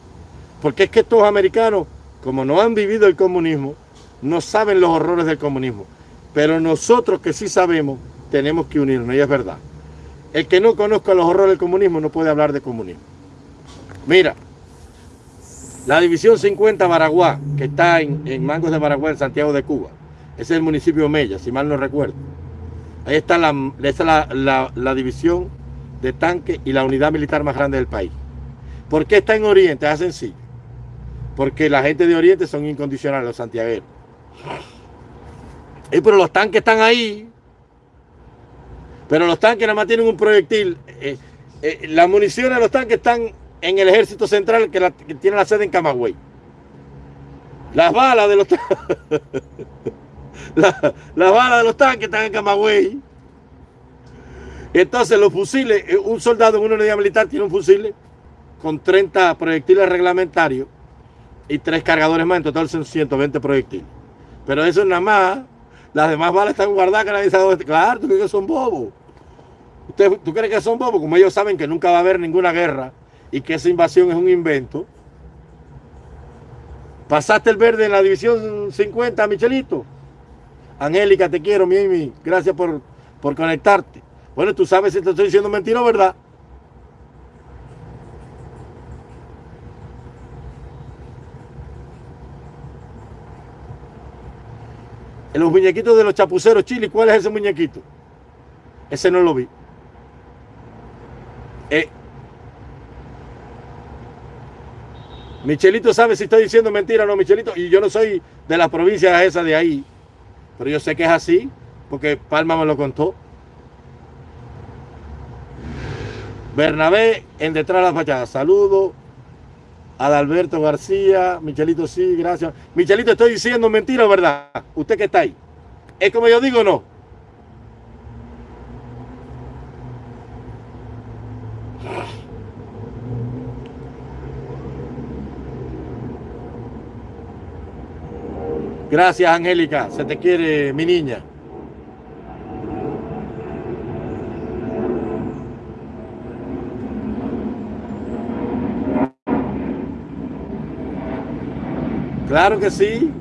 S1: Porque es que estos americanos, como no han vivido el comunismo, no saben los horrores del comunismo. Pero nosotros que sí sabemos, tenemos que unirnos, y es verdad. El que no conozca los horrores del comunismo no puede hablar de comunismo. Mira, la división 50 Baraguá, que está en, Mangos de Baraguá, en Santiago de Cuba, es el municipio de Mella, si mal no recuerdo. Ahí está la, la, división de tanque y la unidad militar más grande del país. ¿Por qué está en Oriente? Es sencillo. Porque la gente de Oriente son incondicionales, los santiagueros. Y pero los tanques están ahí. Pero los tanques nada más tienen un proyectil. Eh, eh, las municiones de los tanques están en el ejército central que, tiene la sede en Camagüey. Las balas de los las balas de los tanques están en Camagüey. Entonces los fusiles, eh, un soldado en una unidad militar tiene un fusil con 30 proyectiles reglamentarios y tres cargadores más, en total son 120 proyectiles. Pero eso es nada más, las demás balas están guardadas, sabe Claro, tú crees que son bobos. ¿Usted, ¿Tú crees que son bobos? Como ellos saben que nunca va a haber ninguna guerra y que esa invasión es un invento. Pasaste el verde en la división 50, Michelito. Angélica, te quiero, Mimi. Gracias por, por conectarte. Bueno, tú sabes si te estoy diciendo mentira verdad. En los muñequitos de los chapuceros chili, ¿cuál es ese muñequito? Ese no lo vi. Eh, Michelito sabe si estoy diciendo mentira o no, Michelito. Y yo no soy de las provincias esas de ahí. Pero yo sé que es así, porque Palma me lo contó. Bernabé en detrás de la fachada. Saludo. Adalberto García. Michelito, sí, gracias. Michelito, estoy diciendo mentira verdad. Usted que está ahí. ¿Es como yo digo o no? Gracias, Angélica. Se te quiere, mi niña. Claro que sí.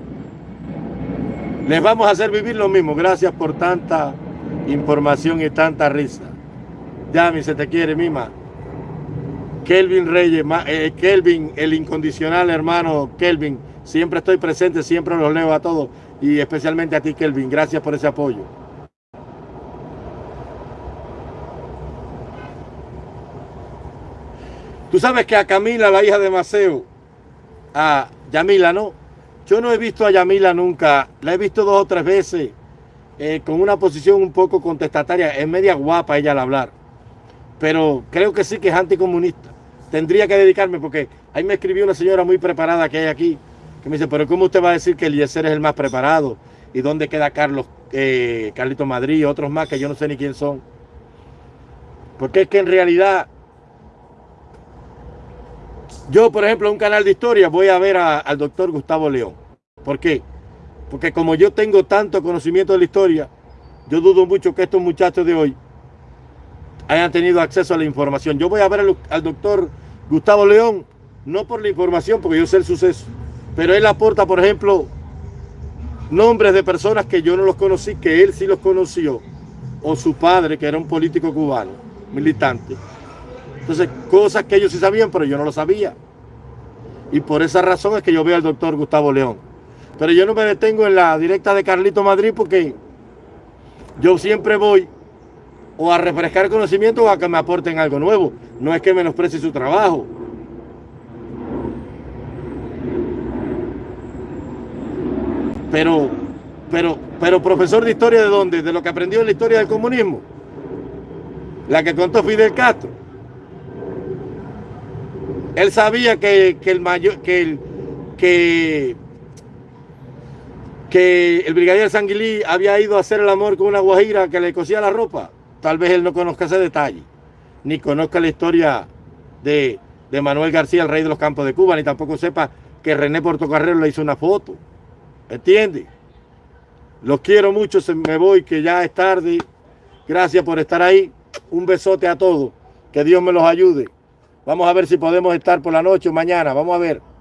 S1: Les vamos a hacer vivir lo mismo. Gracias por tanta información y tanta risa. Yami, se te quiere, Mima. Kelvin Reyes, eh, Kelvin, el incondicional hermano Kelvin Siempre estoy presente, siempre los leo a todos y especialmente a ti, Kelvin. Gracias por ese apoyo. Tú sabes que a Camila, la hija de Maceo, a Yamila, ¿no? Yo no he visto a Yamila nunca, la he visto dos o tres veces eh, con una posición un poco contestataria. Es media guapa ella al hablar, pero creo que sí que es anticomunista. Tendría que dedicarme porque ahí me escribió una señora muy preparada que hay aquí, que me dice, pero ¿cómo usted va a decir que Eliezer es el más preparado? ¿Y dónde queda Carlos, eh, Carlito Madrid y otros más que yo no sé ni quién son? Porque es que en realidad, yo por ejemplo en un canal de historia voy a ver al doctor Gustavo León. ¿Por qué? Porque como yo tengo tanto conocimiento de la historia, yo dudo mucho que estos muchachos de hoy hayan tenido acceso a la información. Yo voy a ver al, al doctor Gustavo León, no por la información, porque yo sé el suceso, pero él aporta, por ejemplo, nombres de personas que yo no los conocí, que él sí los conoció, o su padre, que era un político cubano, militante. Entonces, cosas que ellos sí sabían, pero yo no lo sabía. Y por esa razón es que yo veo al doctor Gustavo León. Pero yo no me detengo en la directa de Carlito Madrid porque yo siempre voy o a refrescar conocimiento o a que me aporten algo nuevo. No es que menosprecie su trabajo. Pero, pero, pero profesor de historia de dónde? De lo que aprendió en la historia del comunismo. La que contó Fidel Castro. Él sabía que, el mayor, que que, que el brigadier Sanguilí había ido a hacer el amor con una guajira que le cosía la ropa. Tal vez él no conozca ese detalle, ni conozca la historia de, de Manuel García, el rey de los campos de Cuba, ni tampoco sepa que René Portocarrero le hizo una foto. ¿Entiende? Los quiero mucho, se me voy, que ya es tarde. Gracias por estar ahí. Un besote a todos. Que Dios me los ayude. Vamos a ver si podemos estar por la noche o mañana. Vamos a ver.